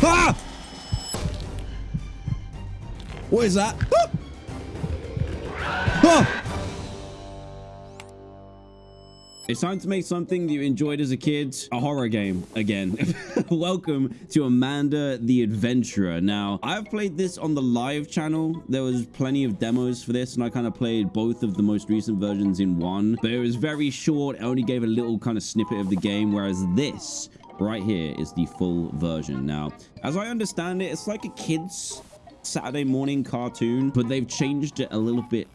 Ah! What is that? Ah! Ah! It's time to make something that you enjoyed as a kid a horror game again. Welcome to Amanda the Adventurer. Now, I've played this on the live channel. There was plenty of demos for this, and I kind of played both of the most recent versions in one, but it was very short. I only gave a little kind of snippet of the game, whereas this right here is the full version. Now, as I understand it, it's like a kid's Saturday morning cartoon, but they've changed it a little bit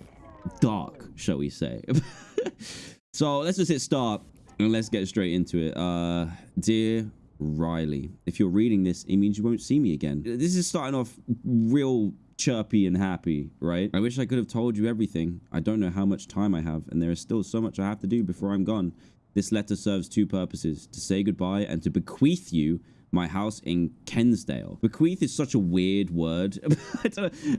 dark, shall we say. So let's just hit start and let's get straight into it. Uh, dear Riley, if you're reading this, it means you won't see me again. This is starting off real chirpy and happy, right? I wish I could have told you everything. I don't know how much time I have, and there is still so much I have to do before I'm gone. This letter serves two purposes, to say goodbye and to bequeath you my house in Kensdale. Bequeath is such a weird word.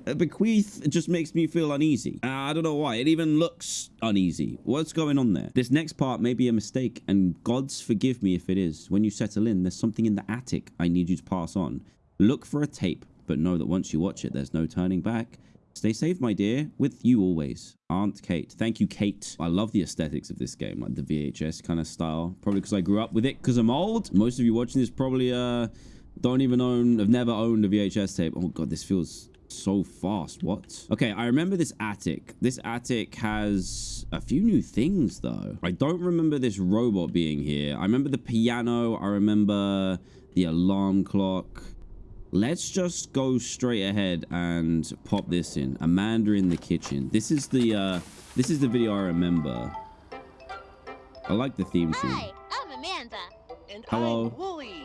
Bequeath just makes me feel uneasy. I don't know why. It even looks uneasy. What's going on there? This next part may be a mistake, and God's forgive me if it is. When you settle in, there's something in the attic I need you to pass on. Look for a tape, but know that once you watch it, there's no turning back. Stay safe, my dear. With you always, Aunt Kate. Thank you, Kate. I love the aesthetics of this game, like the VHS kind of style. Probably because I grew up with it because I'm old. Most of you watching this probably uh, don't even own, have never owned a VHS tape. Oh, God, this feels so fast. What? Okay, I remember this attic. This attic has a few new things, though. I don't remember this robot being here. I remember the piano. I remember the alarm clock. Let's just go straight ahead and pop this in. Amanda in the kitchen. This is the uh this is the video I remember. I like the theme tune. Hi, I'm Amanda. And Hello. I'm Wooly.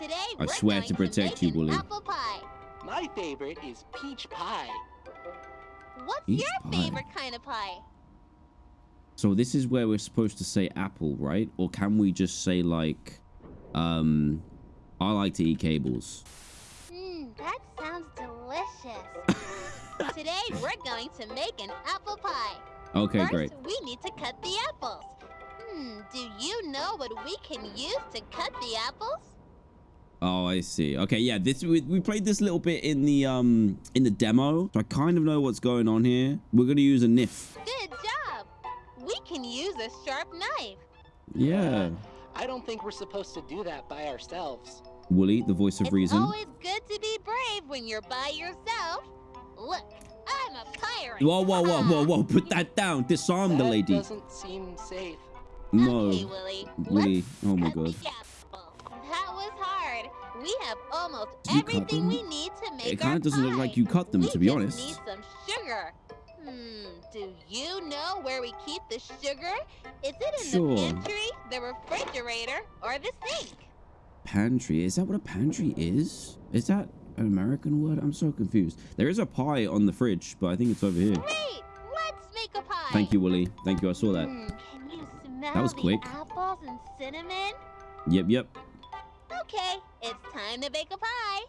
Today I swear to protect you, make Wooly. Apple pie. My favorite is peach pie. What's Peach your pie. favorite kind of pie? So this is where we're supposed to say apple, right? Or can we just say like um I like to eat cables. That sounds delicious. Today we're going to make an apple pie. Okay, First, great. we need to cut the apples. Hmm, do you know what we can use to cut the apples? Oh, I see. Okay, yeah, this we, we played this little bit in the um in the demo. So I kind of know what's going on here. We're going to use a NIF. Good job. We can use a sharp knife. Yeah. I don't think we're supposed to do that by ourselves. Wooly, the voice of it's reason. always good to be brave when you're by yourself. Look, I'm a pirate. Whoa, whoa, whoa, whoa, whoa. Put that down. Disarm the that lady. doesn't seem safe. No. Okay, Willy. Willy. Oh my god. That was hard. We have almost you cut everything them? we need to make It our kind of doesn't look like you cut them, we to be just honest. need some sugar. Hmm, do you know where we keep the sugar? Is it in Sure. the pantry, the refrigerator, or the sink? Pantry. Is that what a pantry is? Is that an American word? I'm so confused. There is a pie on the fridge, but I think it's over here. Great! Let's make a pie. Thank you, Willy. Thank you. I saw that. Hmm, can you smell was the quick. apples and cinnamon? Yep, yep. Okay, it's time to bake a pie.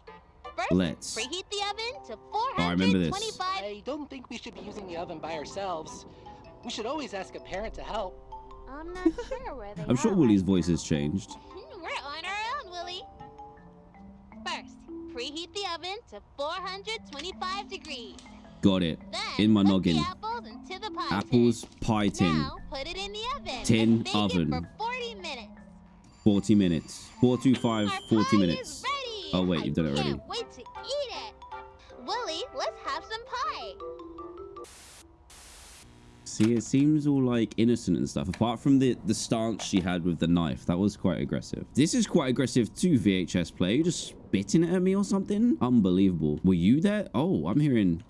First, Let's. preheat the oven to Oh, I remember this. I don't think we should be using the oven by ourselves. We should always ask a parent to help. I'm not sure where they I'm sure are Wooly's right voice has changed. We're on our own, Willy. First, preheat the oven to 425 degrees. Got it. Then In my put noggin. the apples into the pie Apples, pie tin. tin. Now put it in the oven. Tin and bake oven. It for 40 minutes. 40 minutes. 425, Our 40 pie minutes. Oh, wait, I you've done it already. Can't wait to eat it. Willy, let's have some pie. See, it seems all like innocent and stuff, apart from the, the stance she had with the knife. That was quite aggressive. This is quite aggressive too, VHS play. You just spitting it at me or something? Unbelievable. Were you there? Oh, I'm hearing...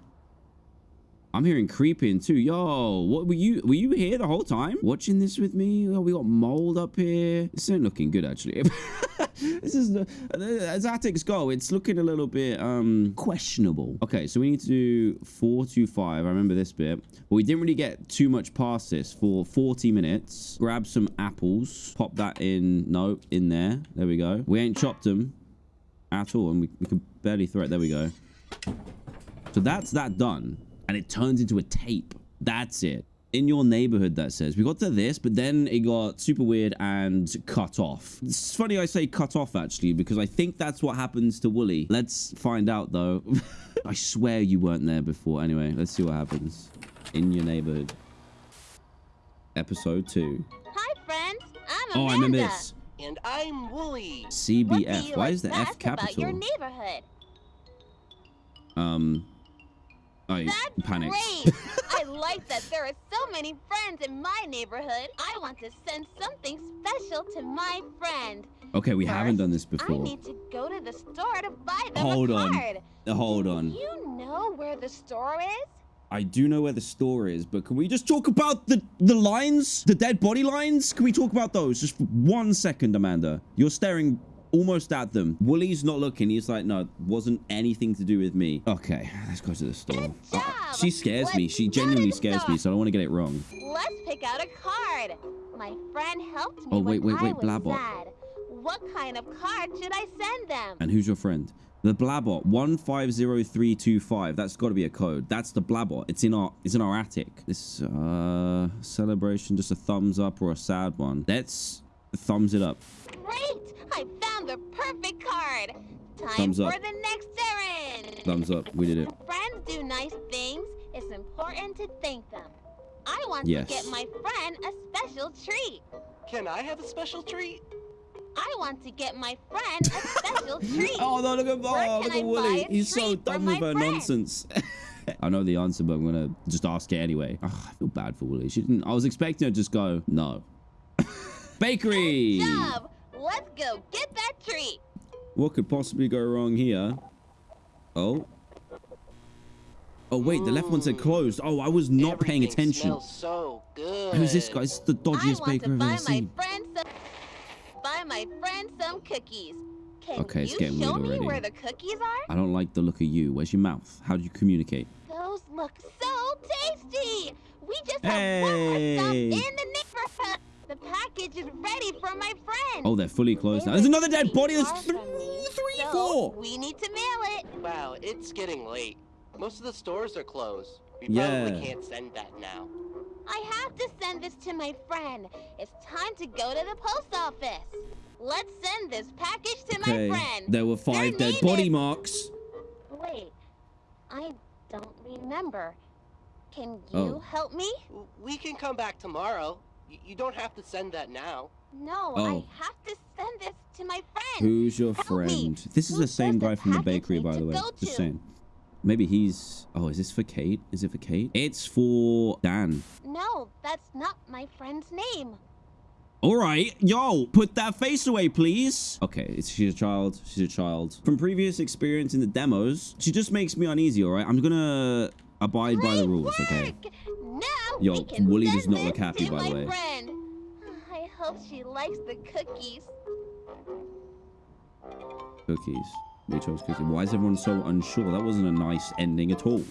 I'm hearing creeping too. Yo, what were you? Were you here the whole time watching this with me? Oh, we got mold up here. This ain't looking good actually. this is the as attics go. It's looking a little bit um questionable. Okay, so we need to do four to five. I remember this bit, but we didn't really get too much past this for 40 minutes. Grab some apples, pop that in. No, in there. There we go. We ain't chopped them at all, and we, we can barely throw it. There we go. So that's that done. And it turns into a tape. That's it. in your neighborhood that says we got to this but then it got super weird and cut off it's funny i say cut off actually because i think that's what happens to wooly let's find out though i swear you weren't there before anyway let's see what happens in your neighborhood episode two. Hi, friends. I'm Amanda. Oh, Amanda. I remember this. And I'm Wooly. What CBF. Why like is the best F About your capital? neighborhood. Um, I That's panicked. great. I like that there are so many friends in my neighborhood. I want to send something special to my friend. okay, we haven't done this First, I before. need to go to the store to buy them Hold a on. card. Uh, Hold Do on. You know where the store is? I do know where the store is, but can we just talk about the the lines, the dead body lines? Can we talk about those just for one second, Amanda? You're staring almost at them. Wooly's not looking. He's like, no, wasn't anything to do with me. Okay, let's go to the store. Uh, she scares me. Let's She genuinely scares me, so I don't want to get it wrong. Let's pick out a card. My friend helped me Oh, wait, wait, wait, was sad. What kind of card should I send them? And who's your friend? The Blabot, 150325. That's got to be a code. That's the Blabot. It's in our it's in our attic. This uh celebration just a thumbs up or a sad one. Let's thumbs it up. Great! I found the perfect card. Time Thumbs for up. the next errand. Thumbs up. We did it. When friends do nice things, it's important to thank them. I want Yes. to get my friend a special treat. Can I have a special treat? I want to get my friend a special treat. Oh no, look at Where oh, look at Willy. He's so treat for done with her friend? nonsense. I know the answer, but I'm gonna just ask it anyway. Ugh, I feel bad for Willy. She didn't I was expecting her to just go, no. Bakery! Good job. Let's go get that treat. What could possibly go wrong here? Oh. Oh wait, the left one said hmm. closed. Oh, I was not paying attention. So good. Who's this guy? This is the I dodgiest want baker to I've buy ever my seen. friend some buy my friend some cookies. Can Okay, it's you getting show weird me already. where the cookies are? I don't like the look of you. Where's your mouth? How do you communicate? Those look so tasty. We just have one more stop in the neighborhood. The package is ready for my friend. Oh, they're fully closed now. There's another dead body. There's far three, three, so four. We need to mail it. Wow, it's getting late. Most of the stores are closed. We Yeah. probably can't send that now. I have to send this to my friend. It's time to go to the post office. Let's send this package to Okay. my friend. There were five Their dead body is- marks. Wait, I don't remember. Can oh. you Oh. help me? We can come back tomorrow. Y- you don't have to send that now. No, Oh. I have to send this to my friend. Who's your Help me. friend? This is the same guy from the bakery, by the way. go Just saying. Maybe he's. Oh, is this for Kate? Is it for Kate? It's for Dan. No, that's not my friend's name. All right, yo, put that face away, please. Okay, it's, she's a child. She's a child. From previous experience in the demos, she just makes me uneasy. All right, I'm gonna abide by the Great rules. Okay. Now Yo, Wooly does not look happy, by the way. Friend. I hope she likes the cookies. Cookies. We chose cookies. Why is everyone so unsure? That wasn't a nice ending at all.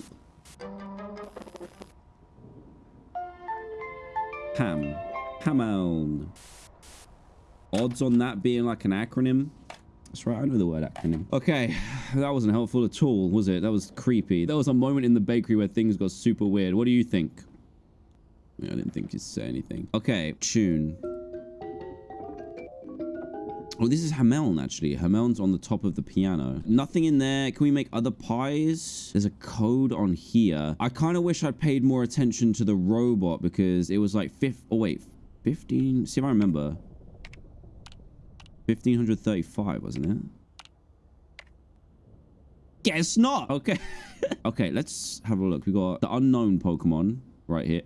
Ham. Hamel. Odds on that being like an acronym? That's right, I know the word acronym. Okay, that wasn't helpful at all, was it? That was creepy. There was a moment in the bakery where things got super weird. What do you think? I didn't think you'd say anything. Okay, tune. Oh, this is Hameln, actually. Hameln's on the top of the piano. Nothing in there. Can we make other pies? There's a code on here. I kind of wish I'd paid more attention to the robot because it was like fifth. Oh, wait. 15. See if I remember. 1535, wasn't it? Guess not. Okay. okay, let's have a look. We got the unknown Pokemon right here.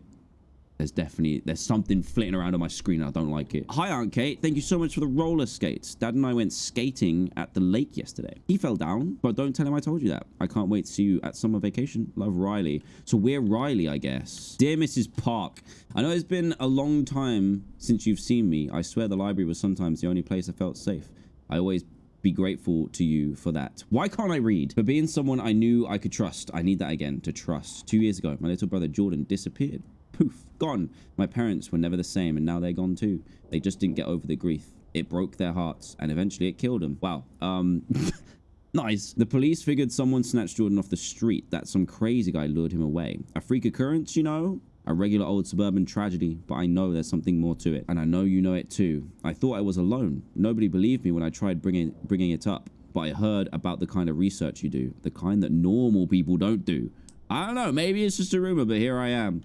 There's definitely there's something flitting around on my screen. I don't like it. Hi, Aunt Kate. Thank you so much for the roller skates. Dad and I went skating at the lake yesterday. He fell down, but don't tell him I told you that. I can't wait to see you at summer vacation. Love, Riley. So we're Riley, I guess. Dear Mrs. Park, I know it's been a long time since you've seen me. I swear the library was sometimes the only place I felt safe. I always be grateful to you for that. Why can't I read? For being someone I knew I could trust. I need that again to trust. Two years ago, my little brother Jordan disappeared. Poof, gone. My parents were never the same and now they're gone too. They just didn't get over the grief. It broke their hearts and eventually it killed them. Wow. Um, nice. The police figured someone snatched Jordan off the street, that some crazy guy lured him away. A freak occurrence, you know? A regular old suburban tragedy, but I know there's something more to it. And I know you know it too. I thought I was alone. Nobody believed me when I tried bringing, bringing it up. But I heard about the kind of research you do. The kind that normal people don't do. I don't know. Maybe it's just a rumor, but here I am.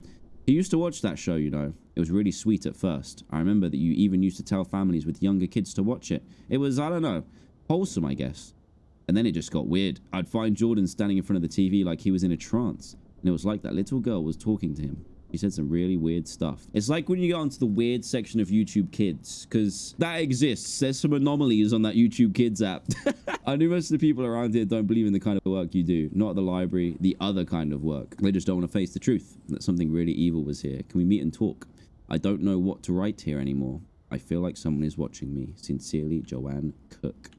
He used to watch that show, you know. It was really sweet at first. I remember that you even used to tell families with younger kids to watch it. It was, I don't know, wholesome, I guess. And then it just got weird. I'd find Jordan standing in front of the TV like he was in a trance. And it was like that little girl was talking to him. He said some really weird stuff. It's like when you go onto the weird section of YouTube Kids, because that exists. There's some anomalies on that YouTube Kids app. I knew most of the people around here don't believe in the kind of work you do. Not the library, the other kind of work. They just don't want to face the truth that something really evil was here. Can we meet and talk? I don't know what to write here anymore. I feel like someone is watching me. Sincerely, Joanne Cook.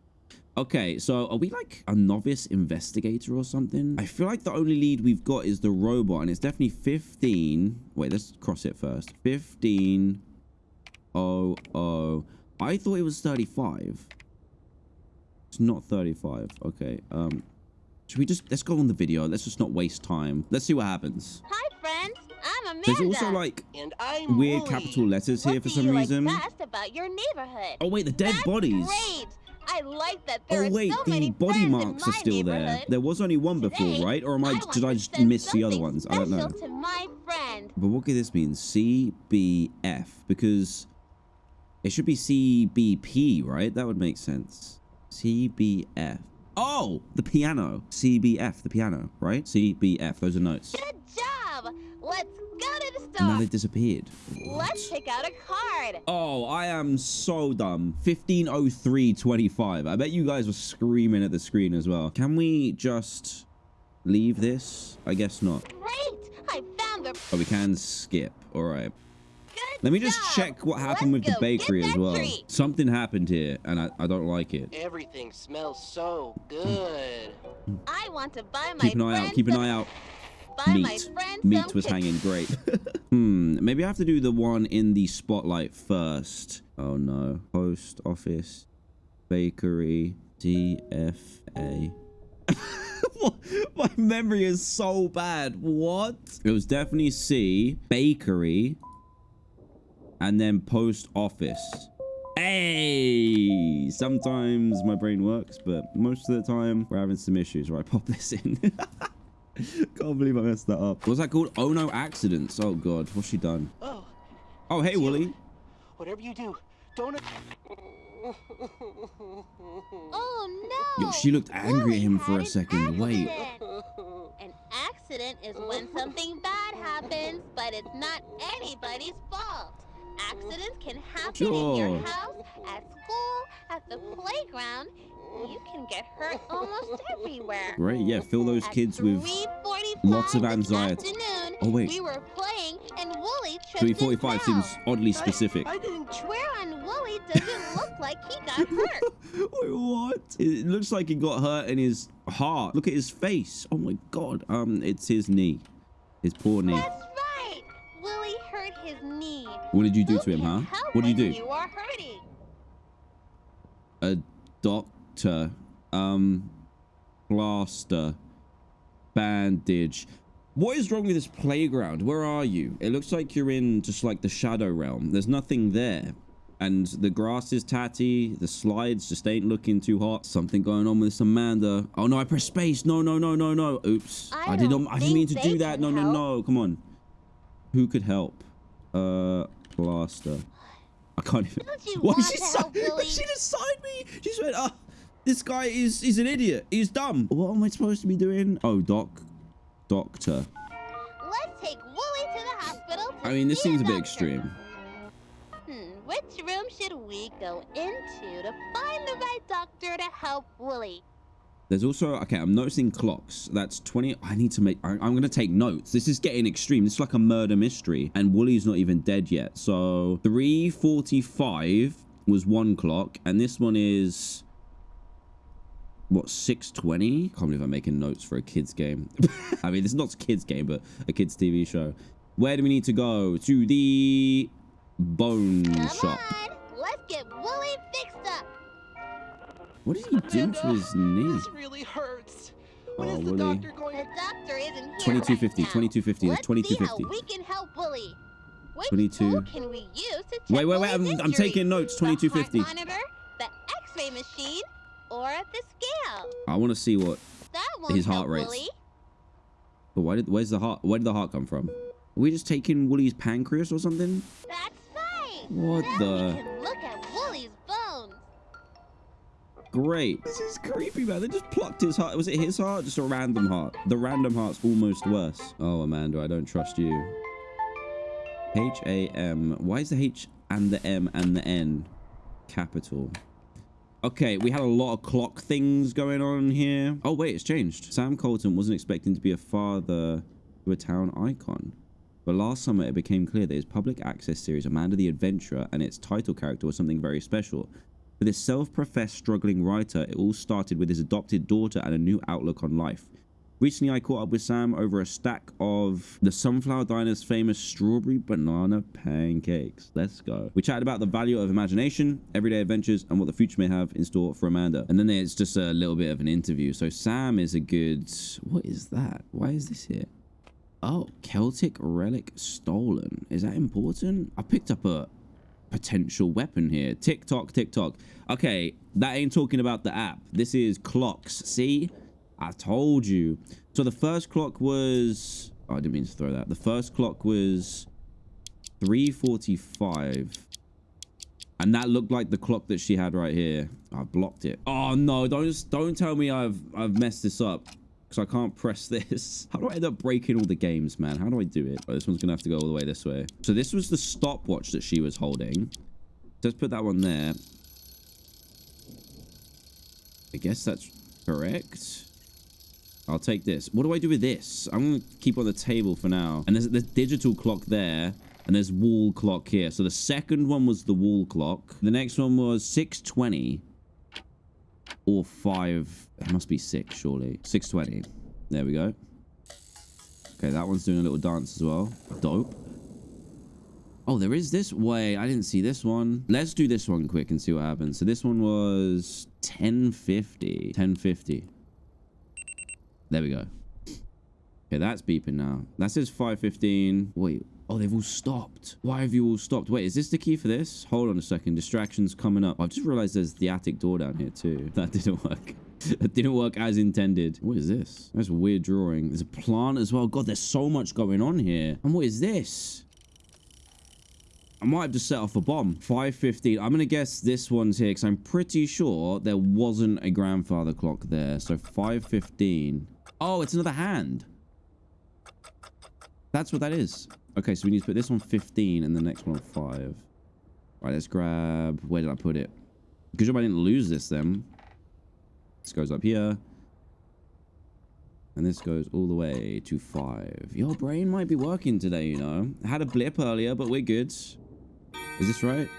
Okay, so are we like a novice investigator or something? I feel like the only lead we've got is the robot, and it's definitely 15. Wait, let's cross it first. 15. Oh, oh. I thought it was 35. It's not 35. Okay, um, should we just, let's go on the video. Let's just not waste time. Let's see what happens. Hi, friends. I'm Amanda. There's also like And I'm weird Wooly. capital letters here for some you reason. Like best about your neighborhood? Oh wait, the dead That's bodies. Great. I like that there Oh wait, so the many body marks are still there. There was only one before, Today, right? Or am I, want did I just miss the other ones? I don't know. To my friend. But what could this mean? CBF because it should be CBP, right? That would make sense. CBF. Oh, the piano. CBF, the piano, right? CBF. Those are notes. Good job. Let's go to the store. And now store. they disappeared. Let's pick out a card. Oh, I am so dumb. 150325. I bet you guys were screaming at the screen as well. Can we just leave this? I guess not. Great. I found the Oh, we can skip. All right. Let me just job. check what happened Let's with the bakery as well. treat. Something happened here, and I, I don't like it. Everything smells so good. I want to buy my Keep an eye out. Keep an eye out. Meat. friend Meat was hanging great. hmm. Maybe I have to do the one in the spotlight first. Oh no. Post office, bakery, DFA. My memory is so bad. What? It was definitely C, bakery, and then post office. Hey! Sometimes my brain works, but most of the time we're having some issues where I pop this in. Can't believe I messed that up. What's that called? Oh no, accidents. Oh god, what's she done? Oh, Oh hey, you. Wooly. whatever you do, don't. Oh no! Yo, she looked angry Wooly at him for had a an second. Wait. An accident is when something bad happens, but it's not anybody's fault. Accidents can happen in your house, at school, at the playground. You can get hurt almost everywhere. Right, yeah, fill those At kids with lots of anxiety. Oh, wait. We were playing and Wooly tripped 345 seems oddly specific. I, I didn't. Where on Wooly does it look like he got hurt? Wait, what? It looks like he got hurt in his heart. Look at his face. Oh my god. Um, it's his knee. His poor knee. That's hurt his knee. What did you do Who to him, huh? What did you do? You are hurting. A doctor. Um, plaster. Bandage. What is wrong with this playground? Where are you? It looks like you're in just like the shadow realm. There's nothing there. And the grass is tatty. The slides just ain't looking too hot. Something going on with this Amanda. Oh no, I pressed space. No, no, no, no, no. Oops. I I, did don't. I didn't mean to do that. No, no, no. Come on. Who could help? Uh, plaster. I can't even. Why she si- help She just signed me. She just went, oh, this guy is he's an idiot. He's dumb. What am I supposed to be doing? Oh, doc, doctor. Let's take Wooly to the hospital. To I mean, this see seems a bit extreme. Hmm, which room should we go into to find the right doctor to help Wooly? There's also okay. I'm noticing clocks. That's 20. I need to make. I'm gonna take notes. This is getting extreme. This is like a murder mystery, and Wooly's not even dead yet. So 3:45 was one clock, and this one is what 6:20. Can't believe I'm making notes for a kids game. I mean, it's not a kids game, but a kids TV show. Where do we need to go? To the bone Come shop. on, let's get Wooly. What did he do to his knee? This really hurts. When Oh, is the Wooly. doctor going The doctor isn't here 2250, right 2250, Let's see 2250. how we can help Willie. Which 22. tool can we use to check Wait, wait, wait, I'm- I'm taking notes, The heart 2250. monitor, the X-ray machine, or the scale. I want to see what. That won't His heart rate. Willie. But why did? Where's the heart? Where did the heart come from? Are we just taking Wooly's pancreas or something? That's right. What now the- Great. This is creepy, man. They just plucked his heart. Was it his heart? Just a random heart. The random heart's almost worse. Oh, Amanda, I don't trust you. H A M. Why is the H and the M and the N capital? Okay, we had a lot of clock things going on here. Oh, wait, it's changed. Sam Colton wasn't expecting to be a father to a town icon. But last summer, it became clear that his public access series, Amanda the Adventurer, and its title character was something very special. For this self-professed struggling writer, it all started with his adopted daughter and a new outlook on life. Recently, I caught up with Sam over a stack of the Sunflower Diner's famous strawberry banana pancakes. Let's go. We chatted about the value of imagination, everyday adventures, and what the future may have in store for Amanda. And then there's just a little bit of an interview. So Sam is a good... What is that? Why is this here? Oh, Celtic relic stolen. Is that important? I picked up a potential weapon here. TikTok, TikTok. Okay, that ain't talking about the app. This is clocks. See? I told you. So the first clock was... Oh, I didn't mean to throw that. The first clock was 345. And that looked like the clock that she had right here. I blocked it. Oh no, don't don't tell me I've I've messed this up. Because I can't press this. How do I end up breaking all the games, man? How do I do it? Oh, this one's going to have to go all the way this way. So this was the stopwatch that she was holding. Let's put that one there. I guess that's correct. I'll take this. What do I do with this? I'm going to keep on the table for now. And there's the digital clock there. And there's wall clock here. So the second one was the wall clock. The next one was 620 or five. It must be six, surely. 620. There we go. Okay, that one's doing a little dance as well. Dope. Oh, there is this way. I didn't see this one. Let's do this one quick and see what happens. So this one was 1050. 1050. There we go. Okay, that's beeping now. That says 515. Wait. Oh, they've all stopped. Why have you all stopped? Wait, is this the key for this? Hold on a second. Distractions coming up. I've just realized there's the attic door down here too. That didn't work. that didn't work as intended. What is this? That's a weird drawing. There's a plant as well. God, there's so much going on here. And what is this? I might have just set off a bomb. 515. I'm going to guess this one's here because I'm pretty sure there wasn't a grandfather clock there. So 515. Oh, it's another hand. That's what that is. Okay, so we need to put this one 15 and the next one 5. Right, let's grab... Where did I put it? Good job I didn't lose this then. This goes up here. And this goes all the way to 5. Your brain might be working today, you know. Had a blip earlier, but we're good. Is this right?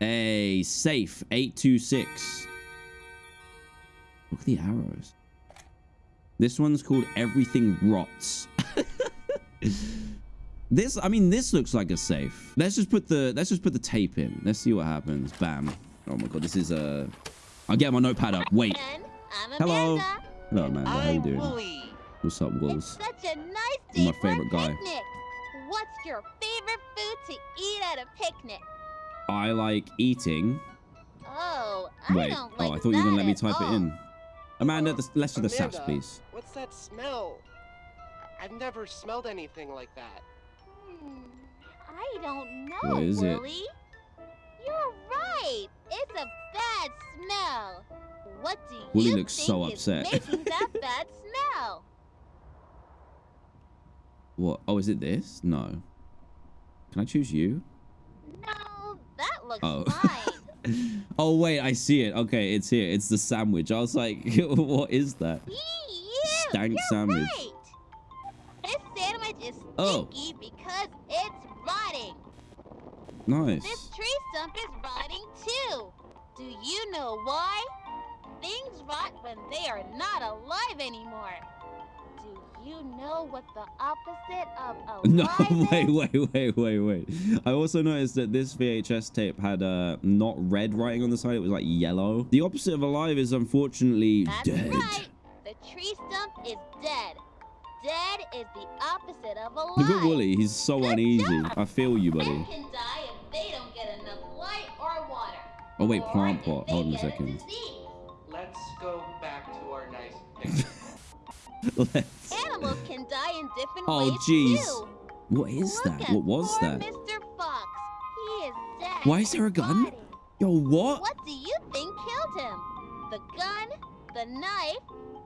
Hey, safe. 826. Look at the arrows. This one's called Everything Rots. this, I mean, this looks like a safe. Let's just put the, let's just put the tape in. Let's see what happens. Bam. Oh my god, this is a. I'll get my notepad up. Wait. I'm Hello. Amanda. Hello, Amanda. How you doing? Wooly. What's up, It's Wolves? such a nice You're my day for a favorite guy. picnic. What's your favorite food to eat at a picnic? I like eating. Oh, I Wait. don't like oh, I thought you were gonna let me at type it in. Amanda, the, let's do the saps, Amanda, please. What's that smell? I've never smelled anything like that. Hmm, I don't know, What is it? Willie. You're right. It's a bad smell. What do Willie you looks think so is upset. making that bad smell? What? Oh, is it this? No. Can I choose you? No, that looks Oh. fine. oh wait, I see it. Okay, it's here. It's the sandwich. I was like, what is that? Ew, Stank sandwich. Right. This sandwich is Oh. stinky because it's rotting. Nice. This tree stump is. Do you know why? Things rot when they are not alive anymore. Do you know what the opposite of alive No, wait, wait, wait, wait, wait. I also noticed that this VHS tape had uh, not red writing on the side. It was like yellow. The opposite of alive is unfortunately That's dead. right. The tree stump is dead. Dead is the opposite of alive. Look at Wooly. He's so Good uneasy. job. I feel you, buddy. Men can die if they don't get enough light or water. Oh, wait, or plant pot. Hold on a second. Let's go back to our nice. Let's- Animals can die in different Oh, ways jeez. too. What is Look that? What was that? Mr. Fox. He is dead. Why is there a gun? rotting. Yo, what? What do you think killed him? The gun, the knife,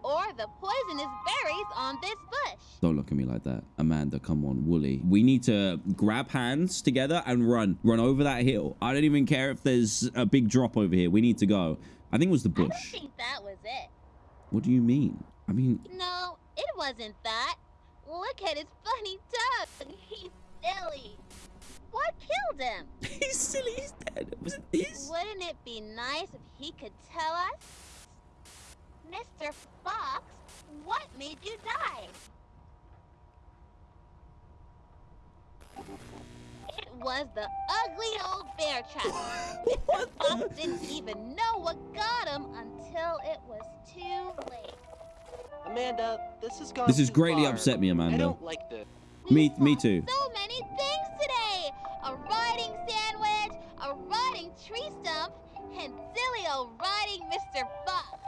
or the poisonous berries on this bush? Don't look at me like that. Amanda, come on, Wooly. We need to grab hands together and run. Run over that hill. I don't even care if there's a big drop over here. We need to go. I think it was the bush. I don't think that was it. What do you mean? I mean, No, it wasn't that. Look at his funny tongue. He's silly. What killed him? he's silly. He's dead. Was it this? Wouldn't it be nice if he could tell us? Mr. Fox, what made you die? It was the ugly old bear trap. Mr. Fox didn't even know what got him until it was too late. Amanda, this has gone This has greatly far. upset me, Amanda. I don't like this. We Me- me too. So many things today. A rotting sandwich, a rotting tree stump, and silly old rotting Mr. Fox.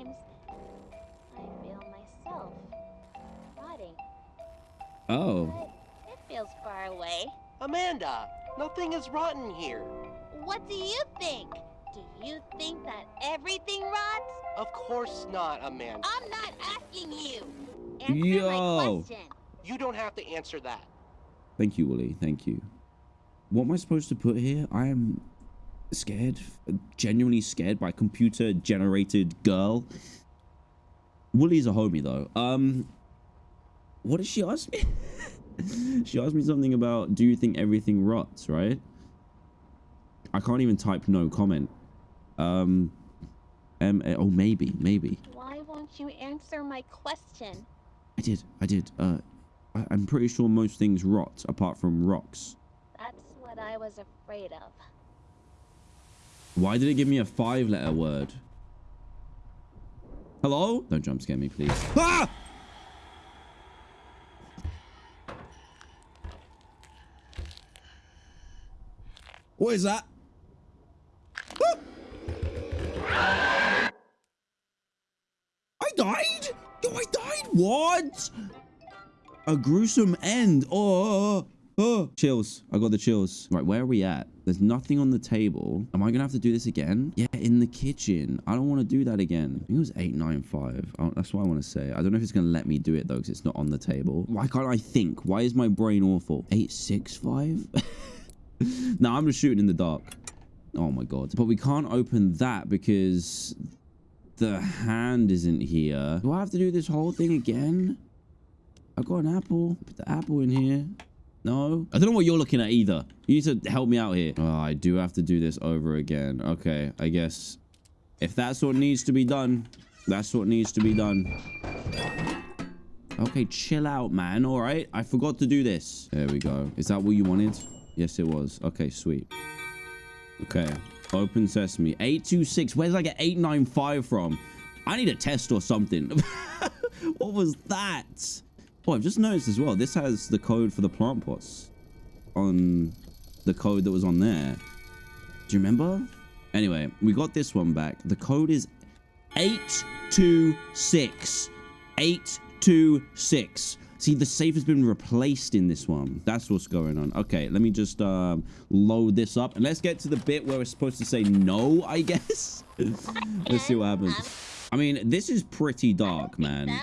Sometimes I feel myself rotting, Oh. but it feels far away. Amanda, nothing is rotten here. What do you think? Do you think that everything rots? Of course not, Amanda. I'm not asking you. Answer Yo. my question. You don't have to answer that. Thank you, Wooly. Thank you. What am I supposed to put here? I am scared. Genuinely scared by computer generated girl. Wooly's a homie though. Um what did she ask me? she asked me something about do you think everything rots, right? I can't even type no comment. Um um oh maybe, maybe. Why won't you answer my question? I did, I did. Uh I, I'm pretty sure most things rot apart from rocks. That's what I was afraid of. Why did it give me a five letter word? Hello? Don't jump scare me, please. Ah! What is that? Ah! I died? Yo, I died? What? A gruesome end. Oh, oh. Chills. I got the chills. Right, where are we at? There's nothing on the table. Am I gonna have to do this again? Yeah, in the kitchen. I don't want to do that again. It was 895. Oh, that's what I want to say. I don't know if it's gonna let me do it though, because it's not on the table. Why can't I think? Why is my brain awful? 865? no, I'm just shooting in the dark. Oh my god. But we can't open that because the hand isn't here. Do I have to do this whole thing again? I've got an apple. Put the apple in here. No. I don't know what you're looking at either. You need to help me out here. Oh, I do have to do this over again. Okay, I guess if that's what needs to be done, that's what needs to be done. Okay, chill out, man. All right. I forgot to do this. There we go. Is that what you wanted? Yes, it was. Okay, sweet. Okay. Open sesame. 826. Where did I get 895 from? I need a test or something. what was that? Oh, I've just noticed as well. This has the code for the plant pots on the code that was on there. Do you remember? Anyway, we got this one back. The code is 826. 826. See, the safe has been replaced in this one. That's what's going on. Okay, let me just um, load this up. And let's get to the bit where we're supposed to say no, I guess. let's see what happens. I mean, this is pretty dark, man.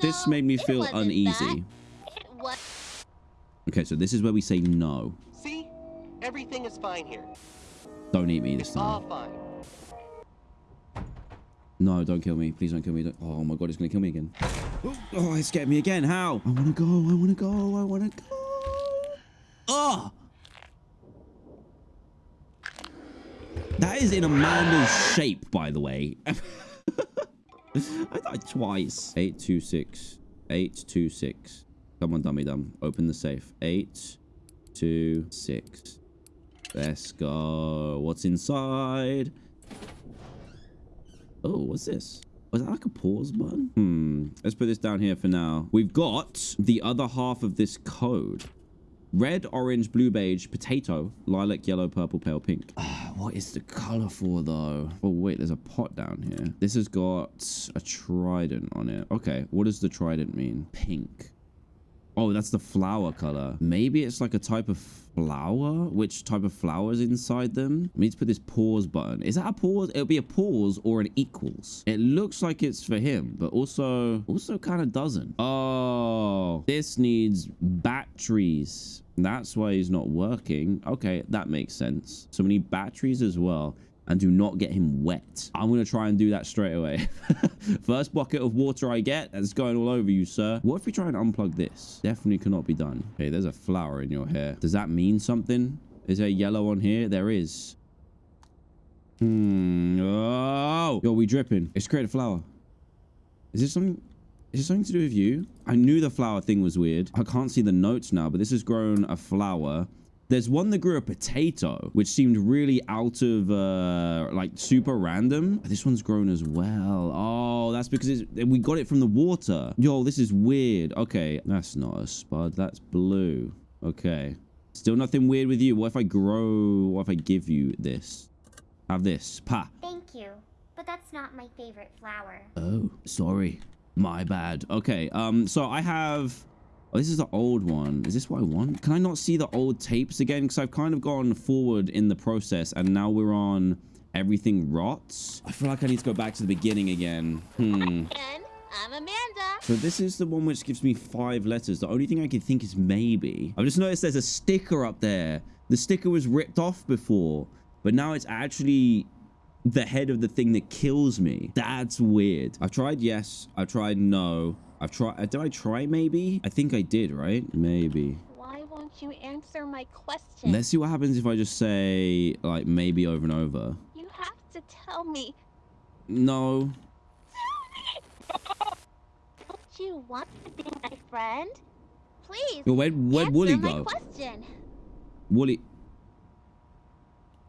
That was it. This No, made me it feel wasn't uneasy. that. It was. Okay, so this is where we say no. See? Everything is fine here. Don't eat me this It's all time. fine. No, don't kill me. Please don't kill me. Don't- Oh my god, it's gonna kill me again. Oh, it scared me again. How? I wanna go. I wanna go. I wanna go. Oh! That is in Amanda's shape, by the way. I died twice. 826. 826. Come on, dummy dumb. Open the safe. 826. Let's go. What's inside? Oh, what's this? Was that like a pause button? Hmm. Let's put this down here for now. We've got the other half of this code. Red, orange, blue, beige, potato, lilac, yellow, purple, pale, pink. Ah, what is the color for though? Oh wait, there's a pot down here. This has got a trident on it. Okay, what does the trident mean? Pink. Oh, that's the flower color. Maybe it's like a type of flower? Which type of flower is inside them? I need to put this pause button. Is that a pause? It'll be a pause or an equals. It looks like it's for him, but also, also kind of doesn't. Oh, this needs batteries. That's why he's not working. Okay, that makes sense. So we need batteries as well and do not get him wet. I'm going to try and do that straight away. First bucket of water I get, that's going all over you, sir. What if we try and unplug this? Definitely cannot be done. Okay, there's a flower in your hair. Does that mean something? Is there yellow on here? There is. Hmm. Oh. Yo, we dripping. It's created a flower. Is this something... Is this something to do with you? I knew the flower thing was weird. I can't see the notes now, but this has grown a flower. There's one that grew a potato, which seemed really out of, uh, like, super random. This one's grown as well. Oh, that's because we got it from the water. Yo, this is weird. Okay, that's not a spud. That's blue. Okay. Still nothing weird with you. What if I grow, what if I give you this? Have this. Pa. Thank you, but that's not my favorite flower. Oh, sorry. My bad. Okay, um, so I have... Oh, this is the old one. Is this what I want? Can I not see the old tapes again? Because I've kind of gone forward in the process, and now we're on everything rots. I feel like I need to go back to the beginning again. Hmm. I'm Amanda. So this is the one which gives me five letters. The only thing I can think is maybe. I've just noticed there's a sticker up there. The sticker was ripped off before, but now it's actually the head of the thing that kills me. That's weird. I've tried yes. I've tried no. I've tried. Uh, did I try maybe? I think I did, right? Maybe. Why won't you answer my question? Let's see what happens if I just say like maybe over and over. You have to tell me. No. Don't you want to be my friend? Please. Yo, where'd, where'd Wooly go? question. Wooly.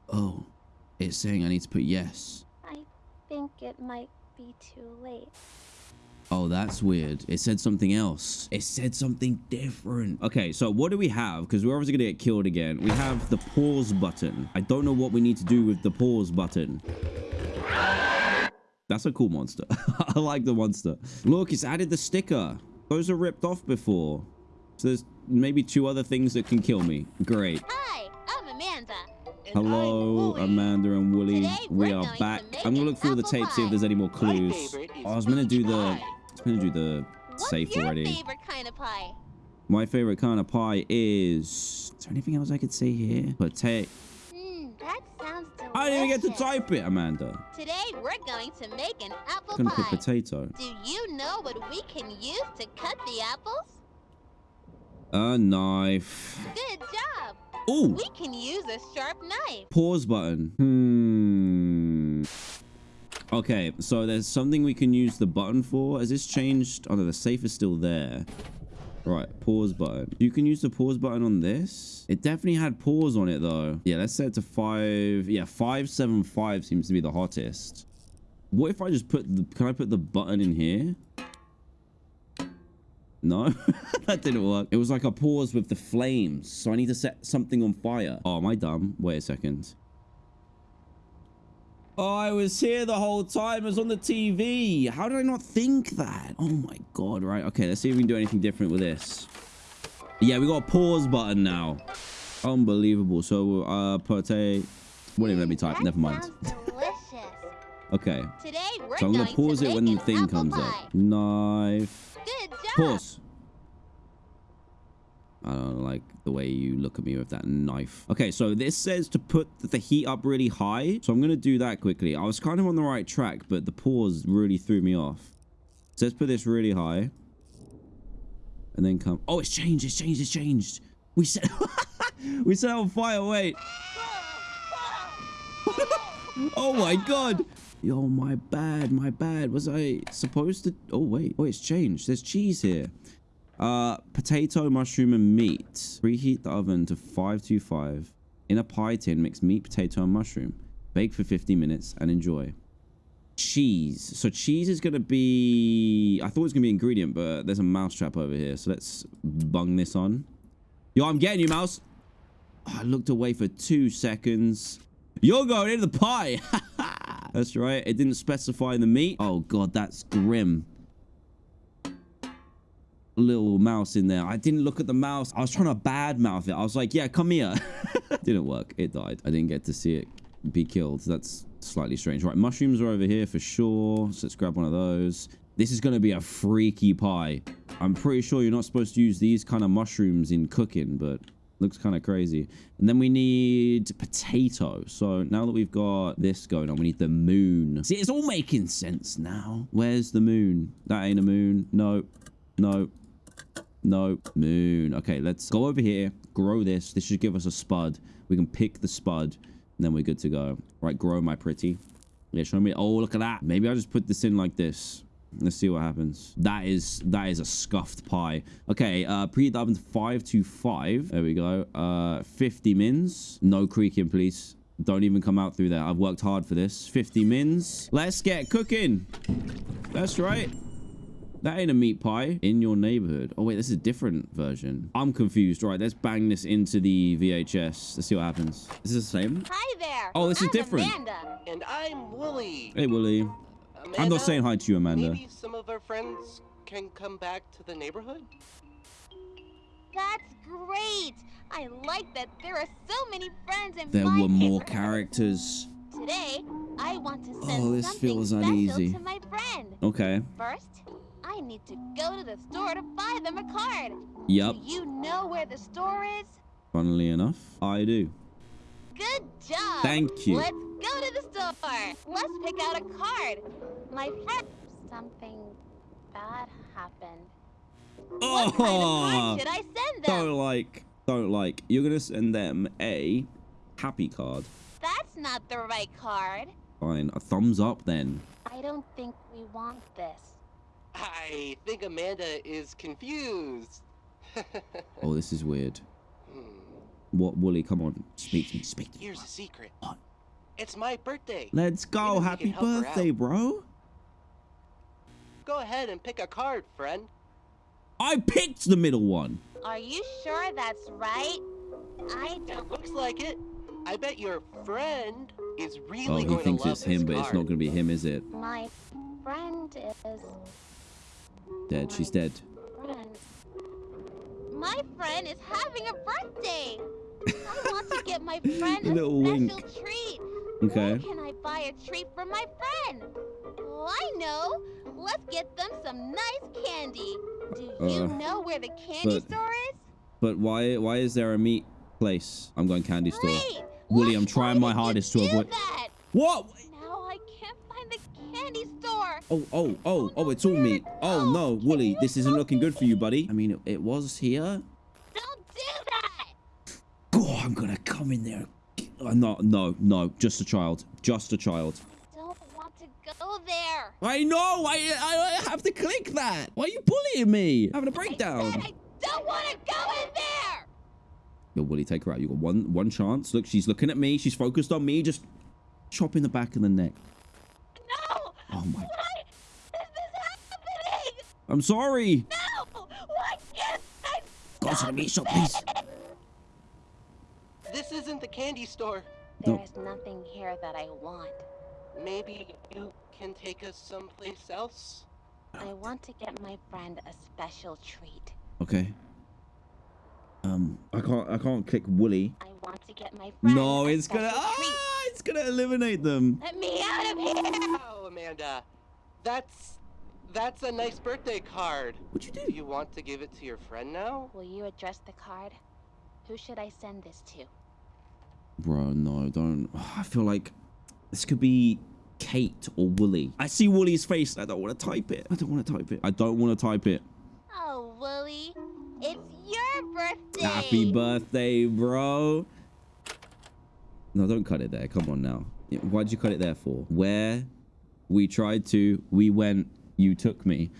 Oh, it's saying I need to put yes. I think it might be too late. Oh, that's weird. It said something else. It said something different. Okay, so what do we have? Because we're obviously going to get killed again. We have the pause button. I don't know what we need to do with the pause button. That's a cool monster. I like the monster. Look, it's added the sticker. Those are ripped off before. So there's maybe two other things that can kill me. Great. Hi, I'm Amanda. And I'm Hello, Amanda and Wooly. Today, We we're are going to back. I'm gonna look through the apple tape, see if there's any more clues. Oh, I was gonna do peach the. Pie. I gonna do the What's safe your already. favorite kind of pie? My favorite kind of pie is. Is there anything else I could say here? Potato. Hmm, that sounds delicious. I didn't even get to type it, Amanda. Today we're going to make an apple Gonna put pie. potato. Do you know what we can use to cut the apples? A knife. Good job. Ooh. We can use a sharp knife. Pause button. Hmm. Okay, so there's something we can use the button for. Has this changed? Oh no, the safe is still there. Right, pause button. You can use the pause button on this. It definitely had pause on it though. Yeah, let's set it to five. Yeah, five seven five seems to be the hottest. What if I just put the? Can I put the button in here? No, that didn't work. It was like a pause with the flames. So I need to set something on fire. Oh, am I dumb? Wait a second. Oh, I was here the whole time. It was on the TV. How did I not think that? Oh my god, right. Okay, let's see if we can do anything different with this. Yeah, we got a pause button now. Unbelievable. So, uh. Won't even let me type. That Never mind. Okay. Today So I'm going gonna pause it when the thing comes pie. up. Knife. Good job. Pause. I don't like the way you look at me with that knife. Okay, so this says to put the heat up really high. So I'm going to do that quickly. I was kind of on the right track, but the pause really threw me off. So let's put this really high. And then come... Oh, it's changed. It's changed. It's changed. We set... we set on fire. Wait. oh my god. Yo, my bad, my bad. Was I supposed to? Oh, wait. Oh, it's changed. There's cheese here. Uh, potato, mushroom, and meat. Preheat the oven to 525. In a pie tin, mix meat, potato, and mushroom. Bake for 50 minutes and enjoy. Cheese. So cheese is going to be... I thought it was going to be ingredient, but there's a mouse trap over here. So let's bung this on. Yo, I'm getting you, mouse. I looked away for two seconds. You're going into the pie. that's right. It didn't specify the meat. Oh, God, that's grim little mouse in there. I didn't look at the mouse. I was trying to bad mouth it. I was like, yeah, come here. didn't work. It died. I didn't get to see it be killed. That's slightly strange. Right, mushrooms are over here for sure. So let's grab one of those. This is going to be a freaky pie. I'm pretty sure you're not supposed to use these kind of mushrooms in cooking, but looks kind of crazy. And then we need potato. So now that we've got this going on, we need the moon. See, it's all making sense now. Where's the moon? That ain't a moon. No, no, no, moon. Okay, let's go over here, grow this. This should give us a spud. We can pick the spud, and then we're good to go. Right, grow my pretty. Yeah, show me. Oh, look at that. Maybe I'll just put this in like this. Let's see what happens. That is that is a scuffed pie. Okay, uh to 525. There we go. Uh 50 mins. No creaking, please. Don't even come out through there. I've worked hard for this. 50 mins. Let's get cooking. That's right. That ain't a meat pie in your neighborhood. Oh, wait, this is a different version. I'm confused. Right, let's bang this into the VHS. Let's see what happens. Is this the same? Hi there. Oh, this is I'm different. Amanda. And I'm Wooly. Hey, Willie. Amanda, I'm not saying hi to you, Amanda. Maybe some of our friends can come back to the neighborhood? That's great. I like that there are so many friends in There my were more characters. Today, I want to oh, send Oh, this something feels special uneasy. to my friend. Okay. First, I need to go to the store to buy them a card. Yep. Do you know where the store is? Funnily enough, I do. Good job. Thank you. Let's go to the store. Let's pick out a card. My friend. Something bad happened. What kind of Oh, card should I send them? don't like, don't like. You're gonna send them a happy card. That's not the right card. Fine, a thumbs up then. I don't think we want this. I think Amanda is confused. Oh, this is weird. Hmm. What, Wooly? Come on, speak to me. Speak to me. Here's a secret. What? It's my birthday. Let's go. Maybe Happy can help her birthday, bro. Go ahead and pick a card, friend. I picked the middle one. Are you sure that's right? I don't. looks like it. I bet your friend is really Oh, he going thinks to love it's him, this but it's not gonna be him, is it? My friend is. Dead. She's dead. My friend is having a birthday. I want to get my friend a Little special wink. treat. Okay. Where can I buy a treat for my friend? Oh, I know. Let's get them some nice candy. Do you Uh, know where the candy but- store is? But why? Why is there a meat place? I'm going candy store. Great. Willie, I'm trying my hardest to avoid- that? What? Candy store. Oh, oh, oh, oh, it's all me. Oh, no, Wooly, this isn't looking good for you, buddy. I mean, it, it was here. Don't do that. Oh, I'm gonna come in there. Uh, no, no, no, just a child. Just a child. Don't want to go there. I know, I, I, I have to click that. Why are you bullying me? Having a breakdown. said I don't want to go in there. Yo, Wooly, take her out. You got one, one chance. Look, she's looking at me. She's focused on me. Just chop in the back of the neck. No. Oh my. Why is this happening? I'm sorry. No. Why can't I? Go to the meat shop, please. This isn't the candy store. No. There's nothing here that I want. Maybe you can take us someplace else? I want to get my friend a special treat. Okay. Um, I can't, I can't click Wooly. I want to get my friend No, it's gonna, ah, it's gonna eliminate them. Let me out of here. Oh, Amanda. That's that's a nice birthday card. What'd you Do you want to give it to your friend now? Will you address the card? Who should I send this to? Bro, no, don't. I feel like this could be Kate or Wooly. I see Wooly's face. I don't want to type it. I don't want to type it. I don't want to type it. Oh, Wooly, it's your birthday. Happy birthday, bro. No, don't cut it there. Come on now. Why'd you cut it there for? Where We tried to. We went. You took me.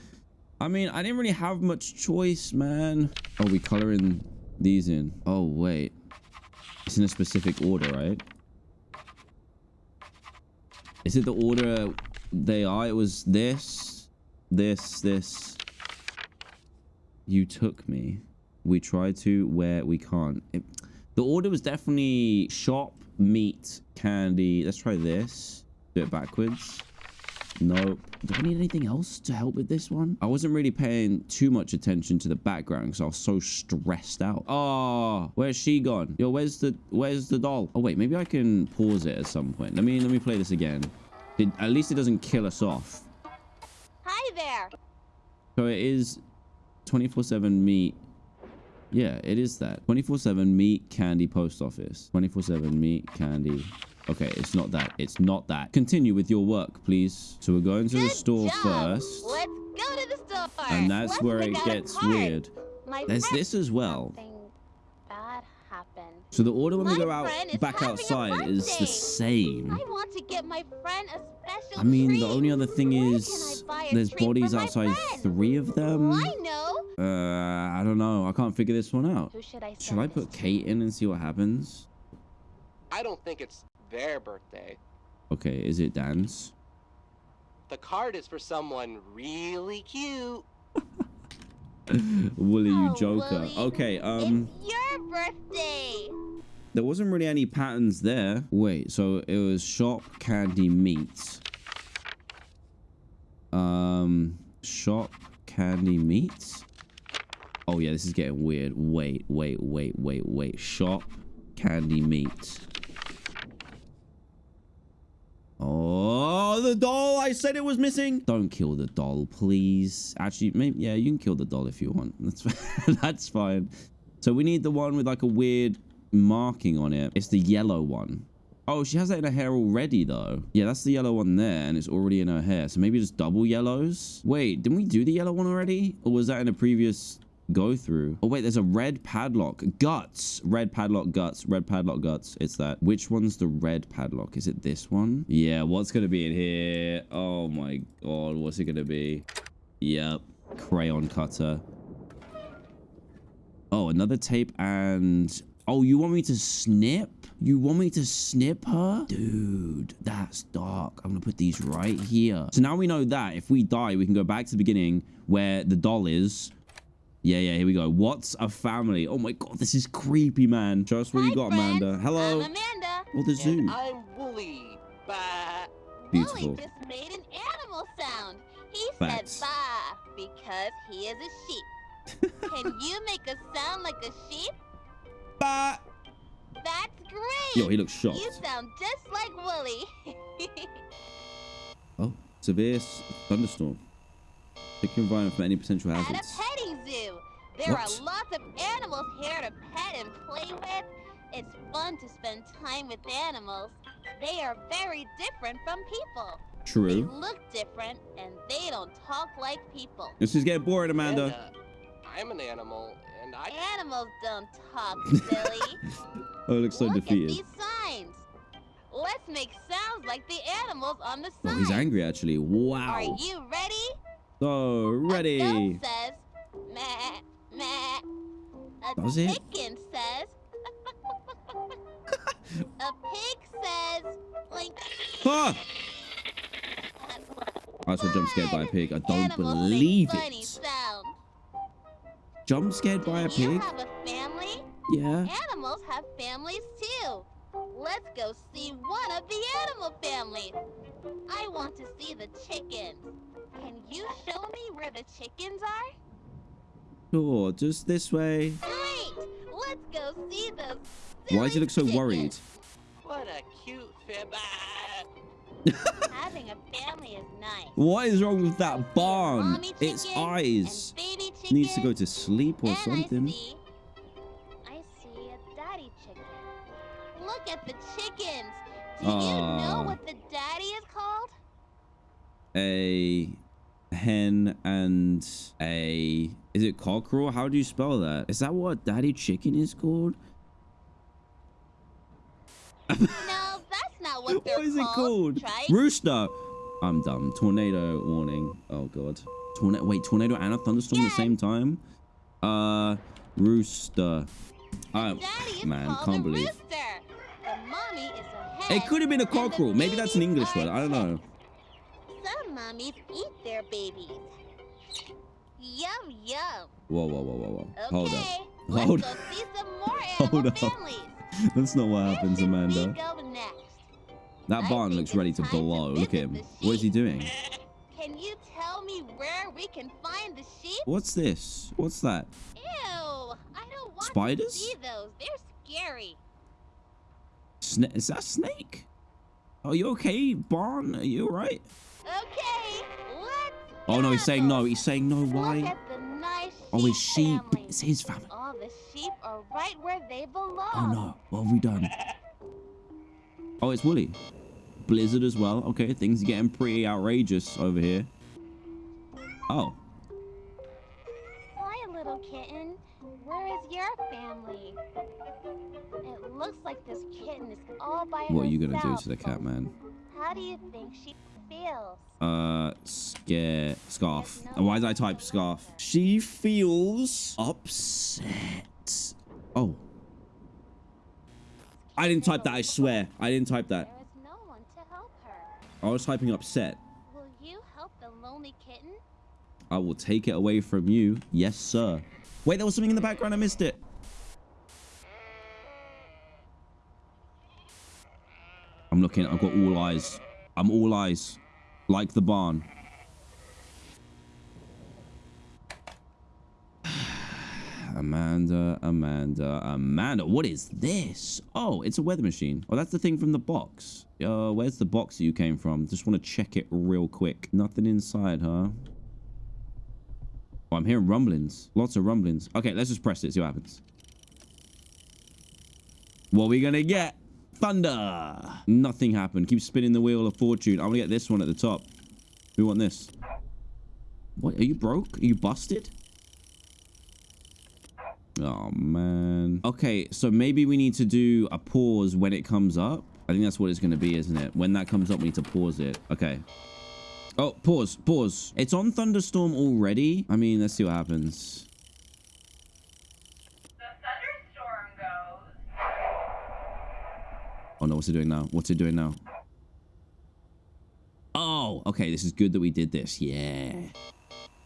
I mean, I didn't really have much choice, man. Oh, we coloring these in. Oh, wait. It's in a specific order, right? Is it the order they are? It was this, this, this. You took me. We try to where we can't. It, the order was definitely shop, meat, candy. Let's try this. Do it backwards. Nope. Do I need anything else to help with this one? I wasn't really paying too much attention to the background because I was so stressed out. Oh, where's she gone? Yo, where's the where's the doll? Oh wait, maybe I can pause it at some point. Let me let me play this again. It, at least it doesn't kill us off. Hi there. So it is 24/7 meat. Yeah, it is that. 24/7 meat candy post office. 24/7 meat candy Okay, it's not that. It's not that. Continue with your work, please. So we're going to Good the store job. first. Let's go to the store. And that's Let's where it gets weird. My There's this as well. Something. So the order when we go out back outside is the same. I want to get my friend a special I mean, treat. the only other thing Where is can I buy a there's bodies outside friend? three of them. I know. Uh, I don't know. I can't figure this one out. Who should I send Should I this put to? Kate in and see what happens? I don't think it's their birthday. Okay, is it Dan's? The card is for someone really cute. Wooly, you Oh, joker. Wooly, Okay, um, It's your birthday. there wasn't really any patterns there. Wait, so it was shop candy meats. Um, shop candy meats. Oh yeah, this is getting weird. Wait, wait, wait, wait, wait. Shop candy meats. Oh, the doll! I said it was missing. Don't kill the doll, please. Actually, maybe yeah, you can kill the doll if you want. That's that's fine. So we need the one with like a weird marking on it. It's the yellow one. Oh, she has that in her hair already though. Yeah, that's the yellow one there and it's already in her hair. So maybe just double yellows. Wait, didn't we do the yellow one already? Or was that in a previous go through? Oh wait, there's a red padlock. Guts. Red padlock guts. Red padlock guts. It's that. Which one's the red padlock? Is it this one? Yeah, what's gonna be in here? Oh my god, what's it gonna be? Yep. Crayon cutter. Oh, another tape and... Oh, you want me to snip? You want me to snip her? Dude, that's dark. I'm gonna put these right here. So now we know that if we die, we can go back to the beginning where the doll is. Yeah, yeah, here we go. What's a family? Oh my god, this is creepy, man. Show us what Hi, you got, friends. Amanda. Hello. I'm Amanda. Oh, the zoo. And I'm Wooly. Bah. Beautiful. Wooly just made an animal sound. He Facts. said bah because he is a sheep. Can you make a sound like a sheep? Bah. That's great. Yo, he looks shocked. You sound just like Wooly. Oh, severe thunderstorm. Pick your environment from any potential At a petting zoo. There What? are lots of animals here to pet and play with. It's fun to spend time with animals. They are very different from people. True. They look different and they don't talk like people. This is getting boring, Amanda. And, uh, I'm an animal, and I. Animals don't talk, silly. Oh, it looks so Look defeated. at these signs. Let's make sounds like the animals on the Oh, he's angry actually. Wow. Are you ready? So ready. says, meh, meh. A Does it? chicken says, a pig says, blink. Ah! I was jump scared by a pig. I don't Animals believe it. sounds. Jump scared by a You pig? have a family? Yeah. Animals have families too. Let's go see one of the animal families. I want to see the chickens. Can you show me where the chickens are? Sure, just this way. Great! Let's go see those. Why does he look so chickens. worried? What a cute fib. Ah. Having a family is nice. What is wrong with that barn? Its eyes. Baby chicken. Needs to go to sleep or and something. I see, I see a daddy chicken. Look at the chickens. Do you know what the daddy is called? A hen and a is it cockerel? How do you spell that? Is that what daddy chicken is called? No, that's not what they're what is it called. called? Try Rooster. I'm dumb. Tornado warning. Oh god. Tornado. Wait, tornado and a thunderstorm at the same time. Uh, rooster. I, Daddy man, called can't believe. rooster. The mommy is a hen. It could have been a cockerel. Maybe that's an English word. I don't know. Mummies eat their babies. Yum yum. Whoa, whoa, whoa, whoa, whoa. Okay, Hold up. Hold up. see some more Hold up. families. That's not what Where happens, Amanda. That I barn looks ready to time to blow. Look at him. What is he doing? Can you tell me where we can find the sheep? What's this? What's that? Ew, I don't want Spiders? to see those. They're scary. Sna is that a snake? Are you okay, barn? Are you alright? Okay, let's Oh no, he's saying no. He's saying no. Why? nice Oh, his sheep. family. It's his family. All the sheep are right where they belong. Oh no, what have we done? Oh, it's Wooly. Blizzard as well. Okay, things are getting pretty outrageous over here. Oh, Hi, little kitten. Where is your family? It looks like this kitten is all by what are you gonna do to the cat, man? How do you think she? Uh, scare scarf. Uh, Why did I type scarf? She feels upset. Oh, I didn't type that. I swear, I didn't type that. There is no one to help her. I was typing upset. Will you help the lonely kitten? I will take it away from you. Yes, sir. Wait, there was something in the background. I missed it. I'm looking. I've got all eyes. I'm all eyes. Like the barn. Amanda, Amanda, Amanda. What is this? Oh, it's a weather machine. Oh, that's the thing from the box. Uh, where's the box that you came from? Just want to check it real quick. Nothing inside, huh? Oh, I'm hearing rumblings. Lots of rumblings. Okay, let's just press it, see what happens. What are we gonna get? Thunder! Nothing happened. Keep spinning the wheel of fortune. I'm gonna get this one at the top. We want this. What? Are you broke? Are you busted? Oh, man. Okay, so maybe we need to do a pause when it comes up. I think that's what it's gonna be, isn't it? When that comes up, we need to pause it. Okay. Oh, pause, pause. It's on thunderstorm already. I mean, let's see what happens. The thunderstorm goes. Oh no, what's it doing now? What's it doing now? Oh, okay, this is good that we did this. Yeah.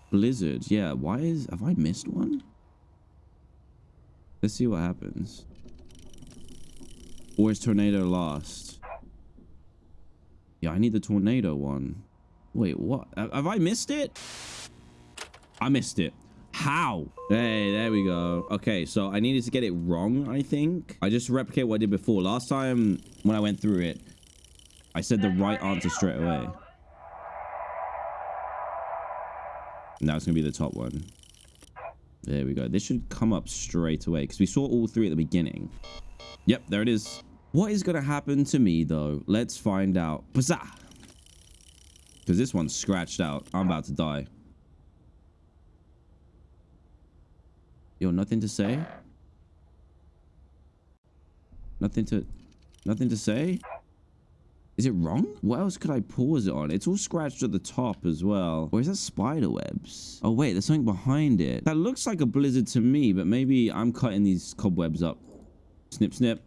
Blizzard, yeah. Why is... Have I missed one? Let's see what happens. Or is tornado lost? Yeah, I need the tornado one. Wait, what? Have have I missed it? I missed it. How? Hey, there we go. Okay, so I needed to get it wrong, I think. I just replicate what I did before. Last time when I went through it, I said the right answer straight away. Now it's going to be the top one. There we go. This should come up straight away because we saw all three at the beginning. Yep, there it is. What is going to happen to me, though? Let's find out. Because this one's scratched out. I'm about to die. Yo, nothing to say? Nothing to... Nothing to say? Is it wrong? What else could I pause it on? It's all scratched at the top as well. Or is that spider webs? Oh, wait, there's something behind it. That looks like a blizzard to me, but maybe I'm cutting these cobwebs up. Snip, snip.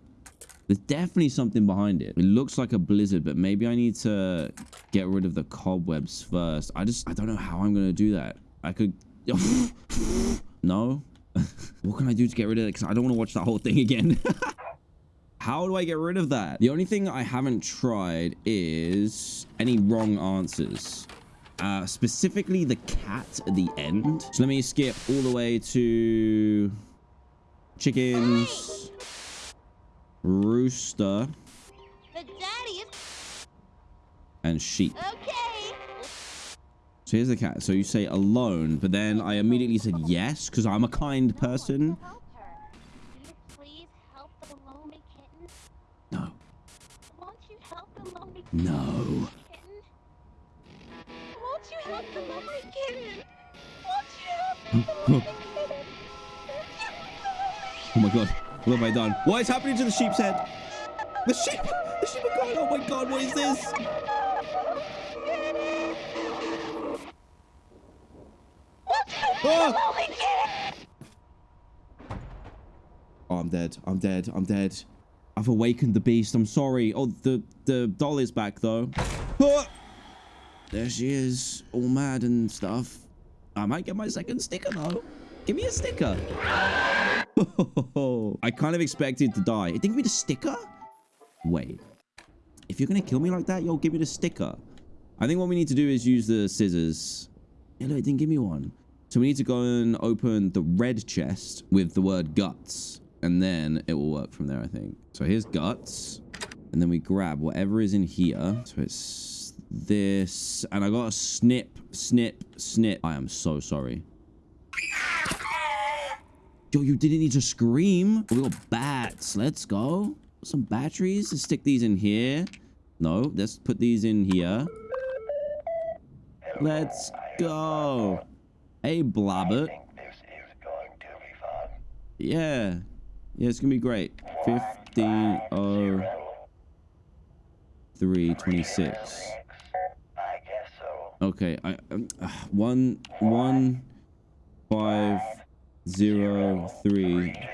There's definitely something behind it. It looks like a blizzard, but maybe I need to get rid of the cobwebs first. I just, I don't know how I'm going to do that. I could... no? what can I do to get rid of it? Because I don't want to watch that whole thing again. How do I get rid of that? The only thing I haven't tried is any wrong answers. Uh, specifically the cat at the end. So let me skip all the way to chickens, rooster, The daddy is and sheep. okay. So here's the cat. So you say alone, but then I immediately said yes because I'm a kind person. No one to help her. Can you help the lonely kitten? No. Won't you help the lonely kitten? Won't you help the hmm. lonely kitten? Won't you help the lonely kitten? Oh my god. What have I done? What is happening to the sheep's head? The sheep! The sheep are going! Oh my god, what is this? Oh, I'm dead. I'm dead. I'm dead. I've awakened the beast. I'm sorry. Oh, the, the doll is back, though. Ah! There she is, all mad and stuff. I might get my second sticker, though. Give me a sticker. I kind of expected to die. It didn't give me the sticker? Wait. If you're going to kill me like that, yo, give me the sticker. I think what we need to do is use the scissors. Yeah, no, it didn't give me one. So we need to go and open the red chest with the word guts. And then it will work from there, I think. So here's guts. And then we grab whatever is in here. So it's this. And I got a snip, snip, snip. I am so sorry. Yo, you didn't need to scream. We got bats. Let's go. Some batteries. Let's stick these in here. No, let's put these in here. Let's go. Hey, Blabbert. This is going to be fun. Yeah. Yeah, it's gonna be great. 15 oh three twenty six. I guess so. Okay, I um, uh, one one five zero three. Six.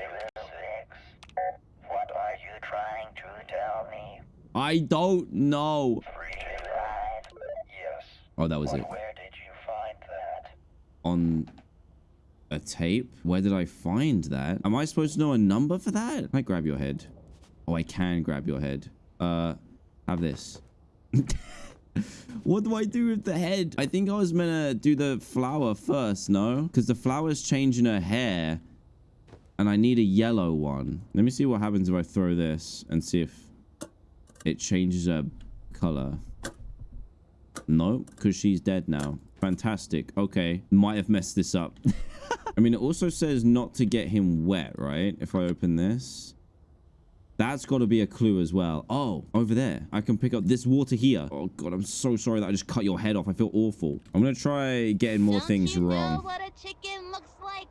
What are you trying to tell me? I don't know. Free ride? Yes. Oh, that was it. Where did you find that? On a tape? Where did I find that? Am I supposed to know a number for that? Can I grab your head? Oh, I can grab your head. Uh, have this. what do I do with the head? I think I was meant to do the flower first, no? Because the flower's changing her hair. And I need a yellow one. Let me see what happens if I throw this and see if it changes her color. No, because she's dead now. Fantastic. Okay. Might have messed this up. I mean, it also says not to get him wet, right? If I open this. That's got to be a clue as well. Oh, over there. I can pick up this water here. Oh, God, I'm so sorry that I just cut your head off. I feel awful. I'm going to try getting more Don't things you wrong. know what a chicken looks like?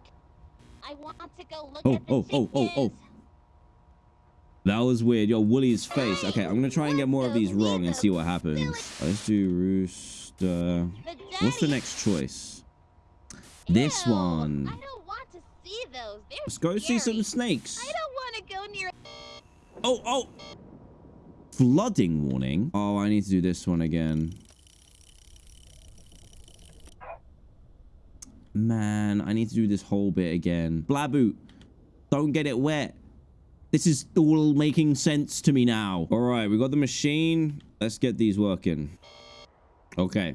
I want to go look Oh, at the oh, oh, oh, oh. That was weird. Yo, Wooly's face. Okay, I'm going to try and get more of these wrong and see what happens. Let's do rooster. The What's the next choice? This one. I don't want to see those. They're Let's go see some snakes. I don't want to go near. Oh, oh. Flooding warning. Oh, I need to do this one again. Man, I need to do this whole bit again. Blaboot, don't get it wet. This is all making sense to me now. All right, we got the machine. Let's get these working. Okay.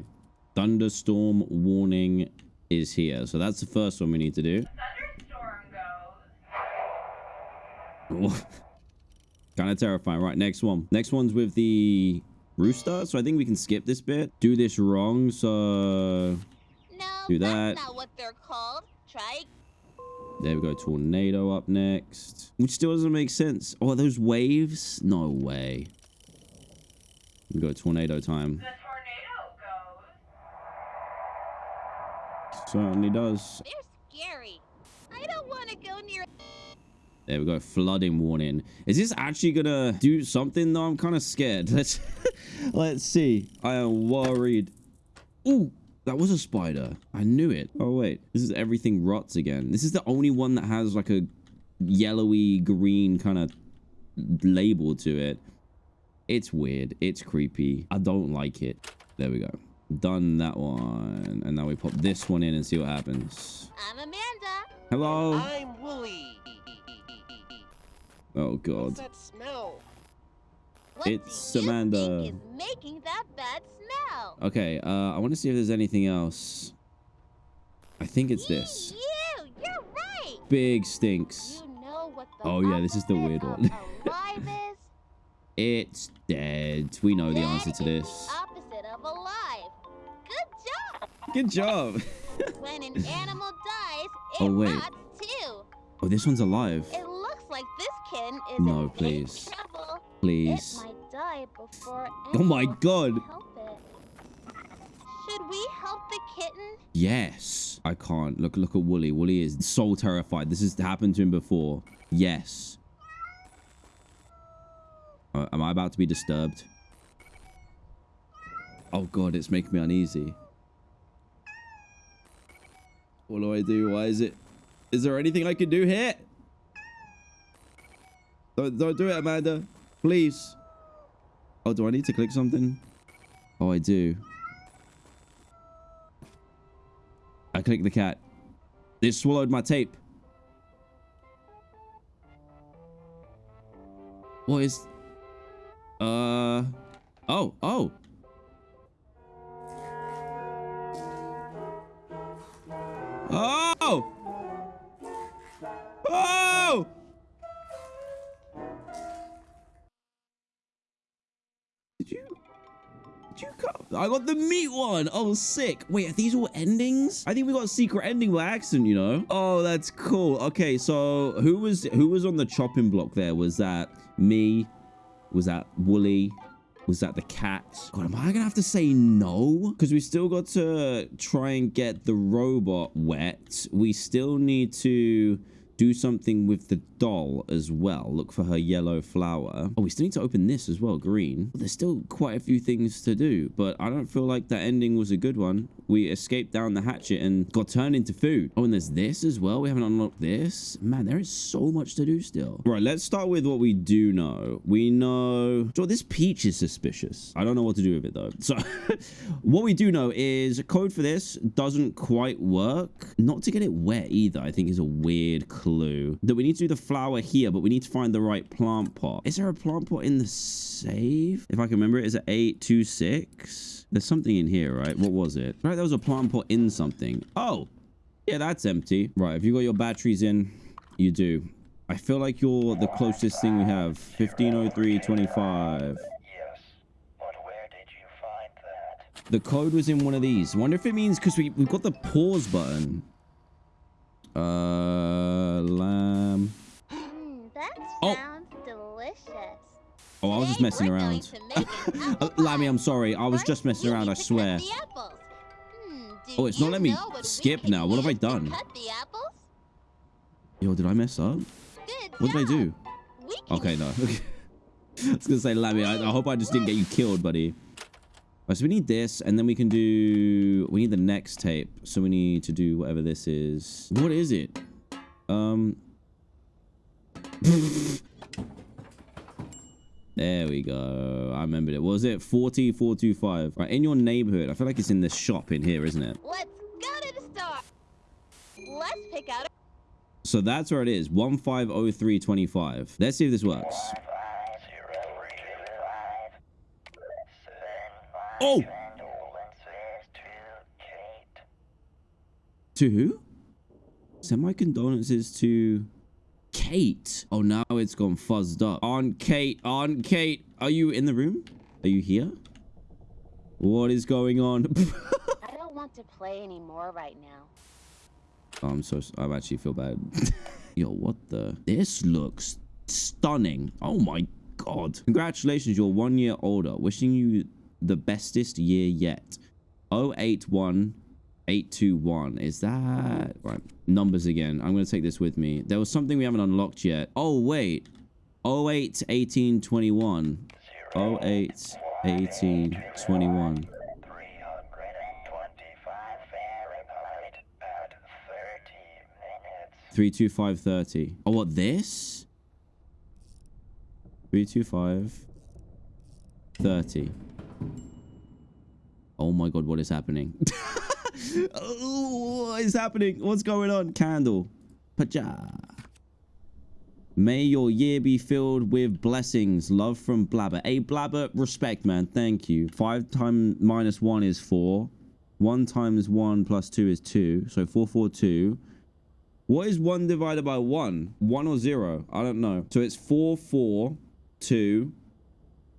Thunderstorm warning is here. So that's the first one we need to do. Thunderstorm goes. kind of terrifying. Right, next one. Next one's with the rooster. So I think we can skip this bit. Do this wrong. So No, Do that's that. not what they're called. Try. there we go. Tornado up next. Which still doesn't make sense. Oh, are those waves? No way. We go tornado time. The tornado goes. Certainly does. They're scary. I don't want to go near. There we go. Flooding warning. Is this actually gonna do something though? I'm kind of scared. Let's let's see. I am worried. Ooh, that was a spider. I knew it. Oh wait, this is everything rots again. This is the only one that has like a yellowy green kind of label to it. It's weird. It's creepy. I don't like it. There we go. Done that one. And now we pop this one in and see what happens. I'm Amanda. Hello. I'm Wooly. Oh god. What's that smell? What It's do you Amanda. think is making that bad smell? Okay, uh, I want to see if there's anything else. I think it's this. You, you're right. Big stinks. You know what the Oh, yeah, this is the weird one. alive is? It's dead. We know the answer to Dead is this. Good job. When an animal dies, it Oh, wait. rots too. Oh, this one's alive. It looks like this kitten is No, please. trouble. Please. It might die before Oh my God. can help it. Should we help the kitten? Yes. I can't. Look, look at Wooly. Wooly is so terrified. This has happened to him before. Yes. Uh, am I about to be disturbed? Oh god, it's making me uneasy. What do I do? Why is it? Is there anything I can do here? Don't, don't do it, Amanda. Please. Oh, do I need to click something? Oh, I do. I click the cat. It swallowed my tape. What is... Uh... Oh, oh. Oh! Oh! Did you... Did you cut... I got the meat one. Oh, sick. Wait, are these all endings? I think we got a secret ending by accident, you know? Oh, that's cool. Okay, so who was who was on the chopping block there? Was that me? Was that Wooly? Was that the cat? God, am I gonna have to say no? Because we still got to try and get the robot wet. We still need to do something with the doll as well. Look for her yellow flower. Oh, we still need to open this as well, green. There's still quite a few things to do, but I don't feel like that ending was a good one. We escaped down the hatchet and got turned into food. Oh, and there's this as well. We haven't unlocked this. Man, there is so much to do still. Right, let's start with what we do know. We know... So this peach is suspicious. I don't know what to do with it though. So what we do know is a code for this doesn't quite work. Not to get it wet either, I think is a weird clue. Blue that we need to do the flower here, but we need to find the right plant pot. Is there a plant pot in the save? If I can remember it, is it 826? There's something in here, right? What was it? Right, there was a plant pot in something. Oh, yeah, that's empty. Right, have you got your batteries in? You do. I feel like you're the closest thing we have. 150325. Yes. But where did you find that? The code was in one of these. wonder if it means because we, we've got the pause button. Uh, lamb. Mm, that Oh. delicious. Oh, I was just messing we're around. to make an apple Uh, Lammy. I'm sorry. I was First, just messing around, I swear. Hmm, Oh, it's not letting me know what we skip now. What have I done? Cut the apples? Yo, did I mess up? Good What did I do? Okay, no. I was gonna say, Lammy, I, I hope I just didn't get you killed, buddy. Right, so we need this, and then we can do... We need the next tape. So we need to do whatever this is. What is it? Um... there we go. I remembered it. What was it? 40425. Right, in your neighborhood. I feel like it's in the shop in here, isn't it? Let's go to the store. Let's pick out a So that's where it is. 150325. Let's see if this works. Five zero two five. Send my Oh! condolences to Kate. To who? Send my condolences to Kate. Oh, now it's gone fuzzed up. On Kate, on Kate, are you in the room? Are you here? What is going on? I don't want to play anymore right now. oh, I'm so, I actually feel bad. Yo, what the? This looks stunning. Oh my God. Congratulations, you're one year older. Wishing you the bestest year yet. 081 821 is that right numbers again. I'm gonna take this with me. There was something we haven't unlocked yet. Oh wait. 08 18 21 08 18 21 325 Fahrenheit at 30 minutes. 325 30 oh what this? 325 30 oh my god what is happening oh, what is happening what's going on candle paja May your year be filled with blessings. Love from Blabber. Hey, Blabber, respect, man. Thank you. Five times minus one is four. One times one plus two is two. So four, four, two. What is one divided by one? One or zero? I don't know. So it's four, four, two,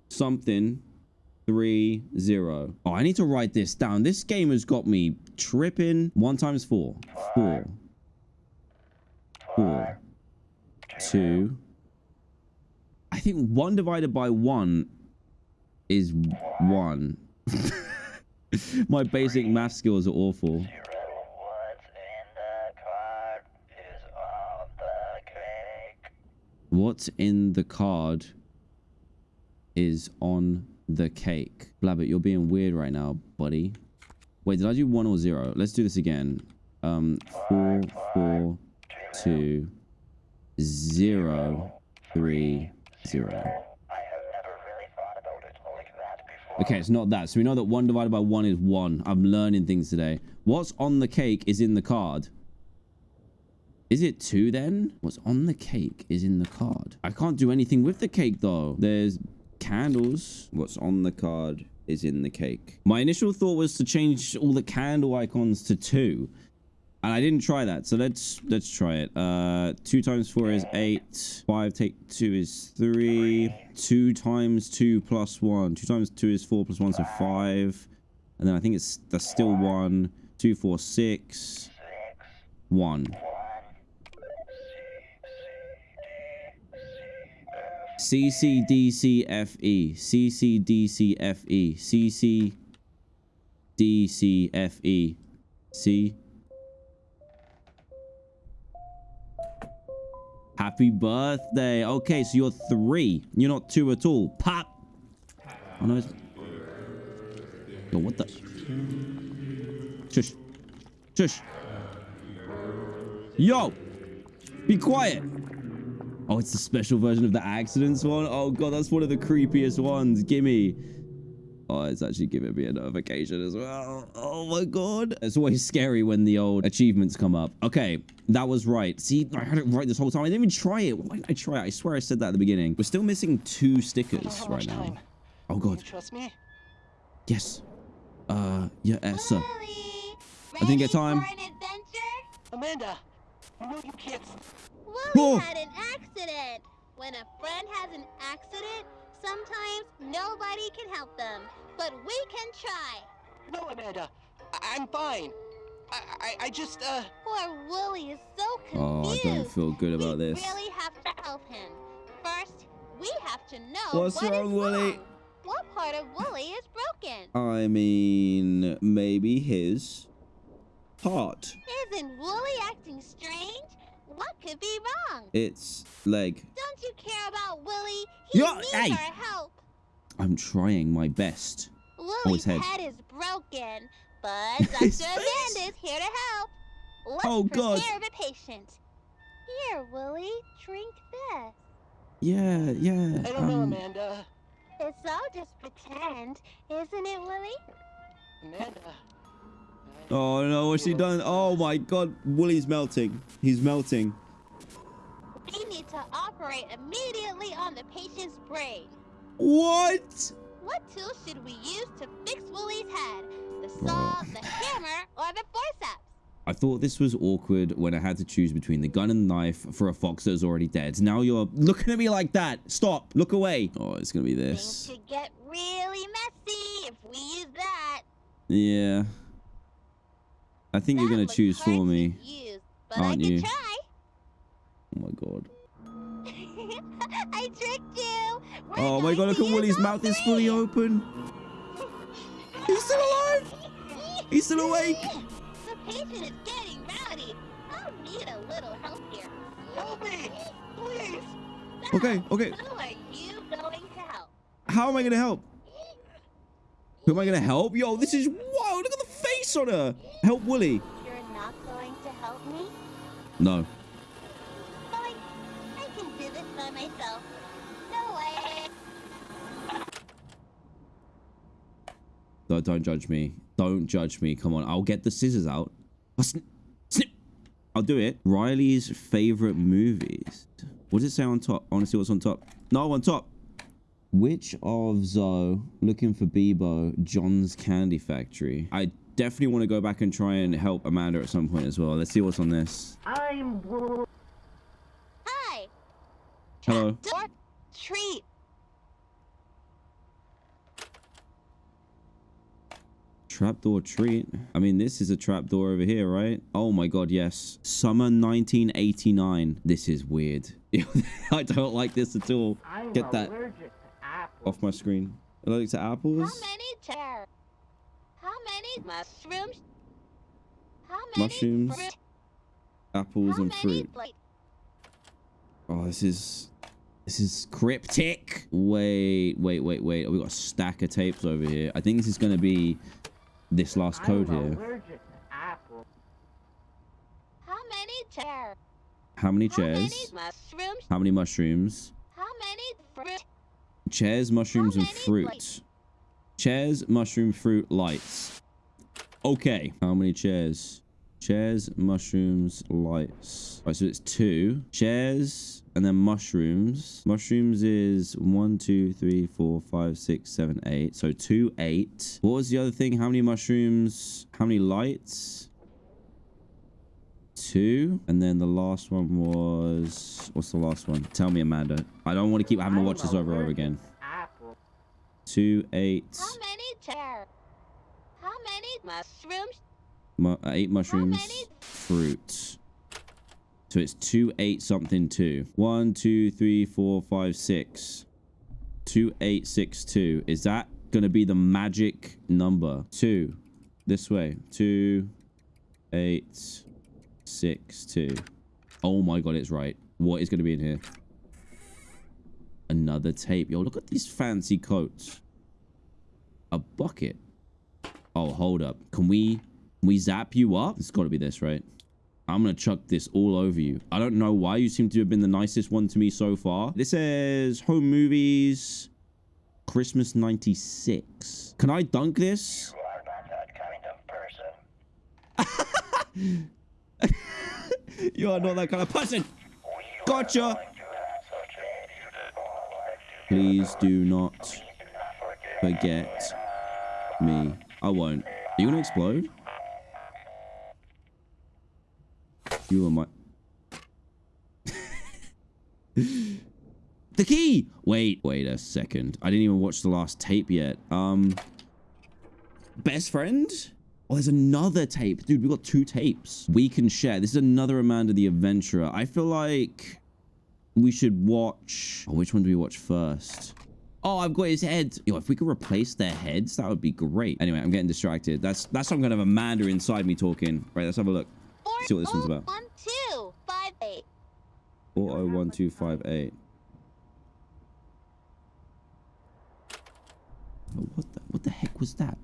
something, three, zero. Oh, I need to write this down. This game has got me tripping. One times four. Four. Four. Two. I think one divided by one is one. My basic math skills are awful. What's in the card is on the cake. Blabbit, you're being weird right now, buddy. Wait, did I do one or zero? Let's do this again. Um, four, four, two, zero, three, zero. Okay, it's not that. So we know that one divided by one is one. I'm learning things today. What's on the cake is in the card. Is it two then? What's on the cake is in the card. I can't do anything with the cake though. There's candles. What's on the card is in the cake. My initial thought was to change all the candle icons to two. And I didn't try that. So let's let's try it. Uh two times four is eight. Five take two is three. Two times two plus one. Two times two is four plus one, so five. And then I think it's that's still one. Two, four, six. One. C C D C F E. C C D C F E. C C D C F E. C. Happy birthday. Okay, so you're three. You're not two at all. Pop. Oh no. Yo, what the? Shush. Shush. Yo. Be quiet. Oh, it's the special version of the accidents one. Oh god, that's one of the creepiest ones. Gimme. Oh, it's actually giving me a notification as well. Oh my god. It's always scary when the old achievements come up. Okay, that was right. See, I had it right this whole time. I didn't even try it. Why didn't I try it? I swear I said that at the beginning. We're still missing two stickers right now. time. Oh god. trust me? Yes. Uh, yeah, uh, sir. Willie, I didn't get time. For an adventure? Amanda, you know you can't. Willie Whoa. had an accident. When a friend has an accident, sometimes nobody can help them, but we can try. No, Amanda, I- I'm fine. I, I, I just, uh, Poor Willie is so Oh, I confused. don't feel good about we this. really have to help him. First, we have to know What's what is wrong, Willie? wrong. What part of Willie is broken? I mean, maybe his heart. Isn't Willie acting strange? What could be wrong? Its leg. Don't you care about Willie? He Yo, needs hey. our help. I'm trying my best. Willie's head. head. is broken, but His Dr. face. Amanda is here to help. Let's Oh, God. prepare the patient. Here, Willie, drink this. Yeah, yeah. I don't know, um, Amanda. It's all just pretend, isn't it, Willie? Amanda. Oh no, what's he done? Oh my god, Willie's melting. He's melting. We need to operate immediately on the patient's brain. What? What tool should we use to fix Willie's head? The saw, the hammer, or the forceps? I thought this was awkward when I had to choose between the gun and the knife for a fox that was already dead. Now you're looking at me like that. Stop. Look away. Oh, it's gonna be this. Things could get really messy if we use that. Yeah. I think you're gonna choose for me. use, aren't you? try. Oh my god. I tricked you. We're Oh my god, look at use Willie's all mouth is fully open. He's still alive. He's still awake. The patient is getting rowdy. I'll need a little help here. Help me! Please! So, Okay, okay. Who are you going to help? How am I gonna help? Who am I gonna help? Yo, this is wow. Look at the face on her. Help Willie. You're not going to help me? No. Fine. I can do this by myself. No way. No, don't judge me. Don't judge me. Come on. I'll get the scissors out. Oh, snip. Snip. I'll do it. Riley's favorite movies. What does it say on top? I want to see what's on top. No, on top. Which of Zoe, looking for Bebo, John's Candy Factory? I definitely want to go back and try and help Amanda at some point as well. Let's see what's on this. I'm. Hi. Hello. Door treat. Trapdoor treat. I mean, this is a trapdoor over here, right? Oh my god, yes. Summer 1989. This is weird. I don't like this at all. Get that off my screen. Allergic to apples? How many mushrooms? How many Mushrooms, fruit? Apples How and many fruit. Oh, this is... This is cryptic. Wait, wait, wait, wait. Oh, we got a stack of tapes over here. I think this is going to be this last code here. chairs? How many chairs? How many chairs? mushrooms? How many mushrooms? How many fruit? Chairs, mushrooms, and many fruit. lights? Chairs, mushroom, fruit, lights. Okay. How many chairs? Chairs, mushrooms, lights. Right, so it's two. Chairs and then mushrooms. Mushrooms is one, two, three, four, five, six, seven, eight. So two, eight. What was the other thing? How many mushrooms? How many lights? Two. And then the last one was... What's the last one? Tell me, Amanda. I don't want to keep having to watch this over and over again. Two, eight, How many chairs? How many mushrooms? mu uh, eight mushrooms, many? fruit. So it's two, eight, something, two. One, two, three, four, five, six. Two, eight, six, two. Is that going to be the magic number? Two. This way. Two, eight, six, two. Oh my god, it's right. What is going to be in here? Another tape. Yo, look at these fancy coats. A bucket. Oh, hold up. Can we can we zap you up? It's got to be this, right? I'm going to chuck this all over you. I don't know why you seem to have been the nicest one to me so far. This says home movies, Christmas 96. Can I dunk this? You are not that kind of person. you are not that kind of person. Gotcha. You have such a beautiful life. Please do not forget me. I won't. Are you to explode? You are my... the key! Wait, wait a second. I didn't even watch the last tape yet. Um... Best friend? Oh, there's another tape. Dude, we got two tapes. We can share. This is another Amanda the Adventurer. I feel like we should watch... Oh, which one do we watch first? Oh, I've got his head. Yo, if we could replace their heads, that would be great. Anyway, I'm getting distracted. That's that's some kind of Amanda inside me talking. Right, let's have a look. See what this one's about. Oh one, two, five, eight. 401258. Oh, what the what the heck was that?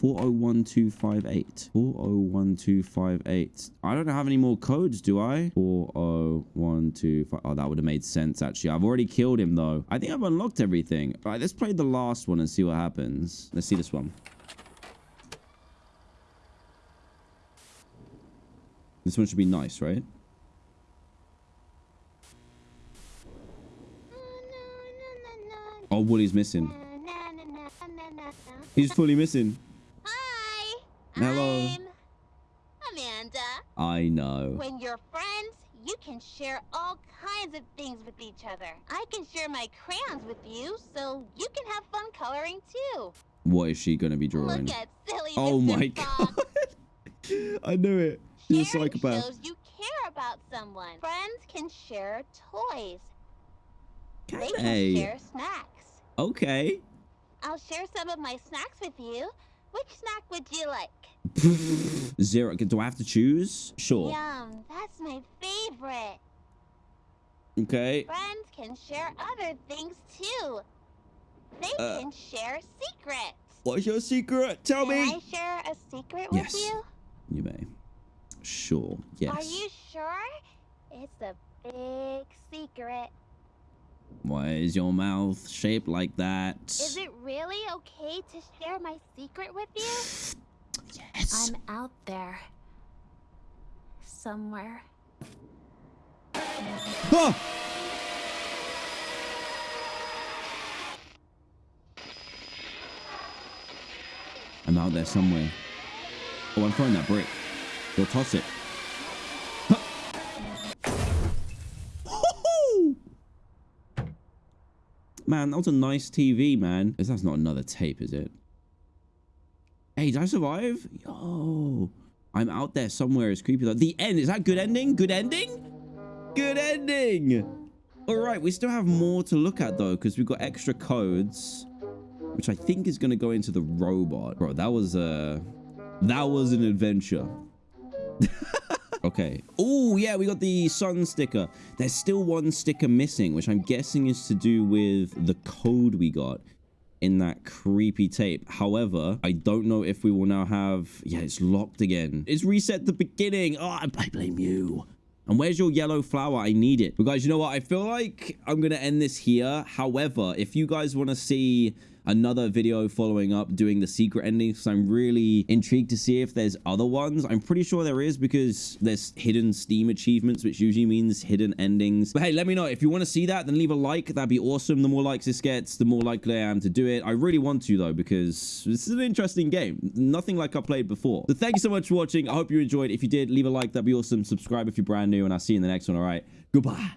401258. 401258. I don't have any more codes, do I? 40125. Oh, that would have made sense, actually. I've already killed him, though. I think I've unlocked everything. All right, let's play the last one and see what happens. Let's see this one. This one should be nice, right? Oh, missing. Na, na, na. He's fully missing. Hello. I'm Amanda. I know. When you're friends, you can share all kinds of things with each other. I can share my crayons with you, so you can have fun coloring too. What is she going to be drawing? Look at silly Oh Mr. my Fox. god. I knew it. She's a Sharing psychopath. shows you care about someone. Friends can share toys. They Can can share snacks. Okay. I'll share some of my snacks with you. Which snack would you like? Zero. Do I have to choose? Sure. Yum, that's my favorite. Okay. Friends can share other things too. They Uh, can share secrets. What's your secret? Tell Can me. Can I share a secret Yes. with you? You may. Sure. Yes. Are you sure? It's a big secret. Why is your mouth shaped like that? Is it really okay to share my secret with you? Yes. I'm out there. Somewhere. Ah! I'm out there somewhere. Oh, I'm throwing that brick. Go toss it. Man, that was a nice TV, man. That's not another tape, is it? Hey, did I survive? Yo. I'm out there somewhere. It's creepy. The end. Is that good ending? Good ending? Good ending. All right. We still have more to look at, though, because we've got extra codes, which I think is going to go into the robot. Bro, that was a... That was an adventure. okay. Oh, yeah, we got the sun sticker. There's still one sticker missing, which I'm guessing is to do with the code we got in that creepy tape. However, I don't know if we will now have... Yeah, it's locked again. It's reset the beginning. Oh, I blame you. And where's your yellow flower? I need it. But guys, you know what? I feel like I'm going to end this here. However, if you guys want to see another video following up doing the secret endings so i'm really intrigued to see if there's other ones. I'm pretty sure there is because there's hidden steam achievements which usually means hidden endings. But hey let me know. If you want to see that then leave a like. That'd be awesome. The more likes this gets the more likely i am to do it. I really want to though because this is an interesting game. Nothing like i played before. So thank you so much for watching. I hope you enjoyed. If you did leave a like. That'd be awesome. Subscribe if you're brand new and i'll see you in the next one all right? Goodbye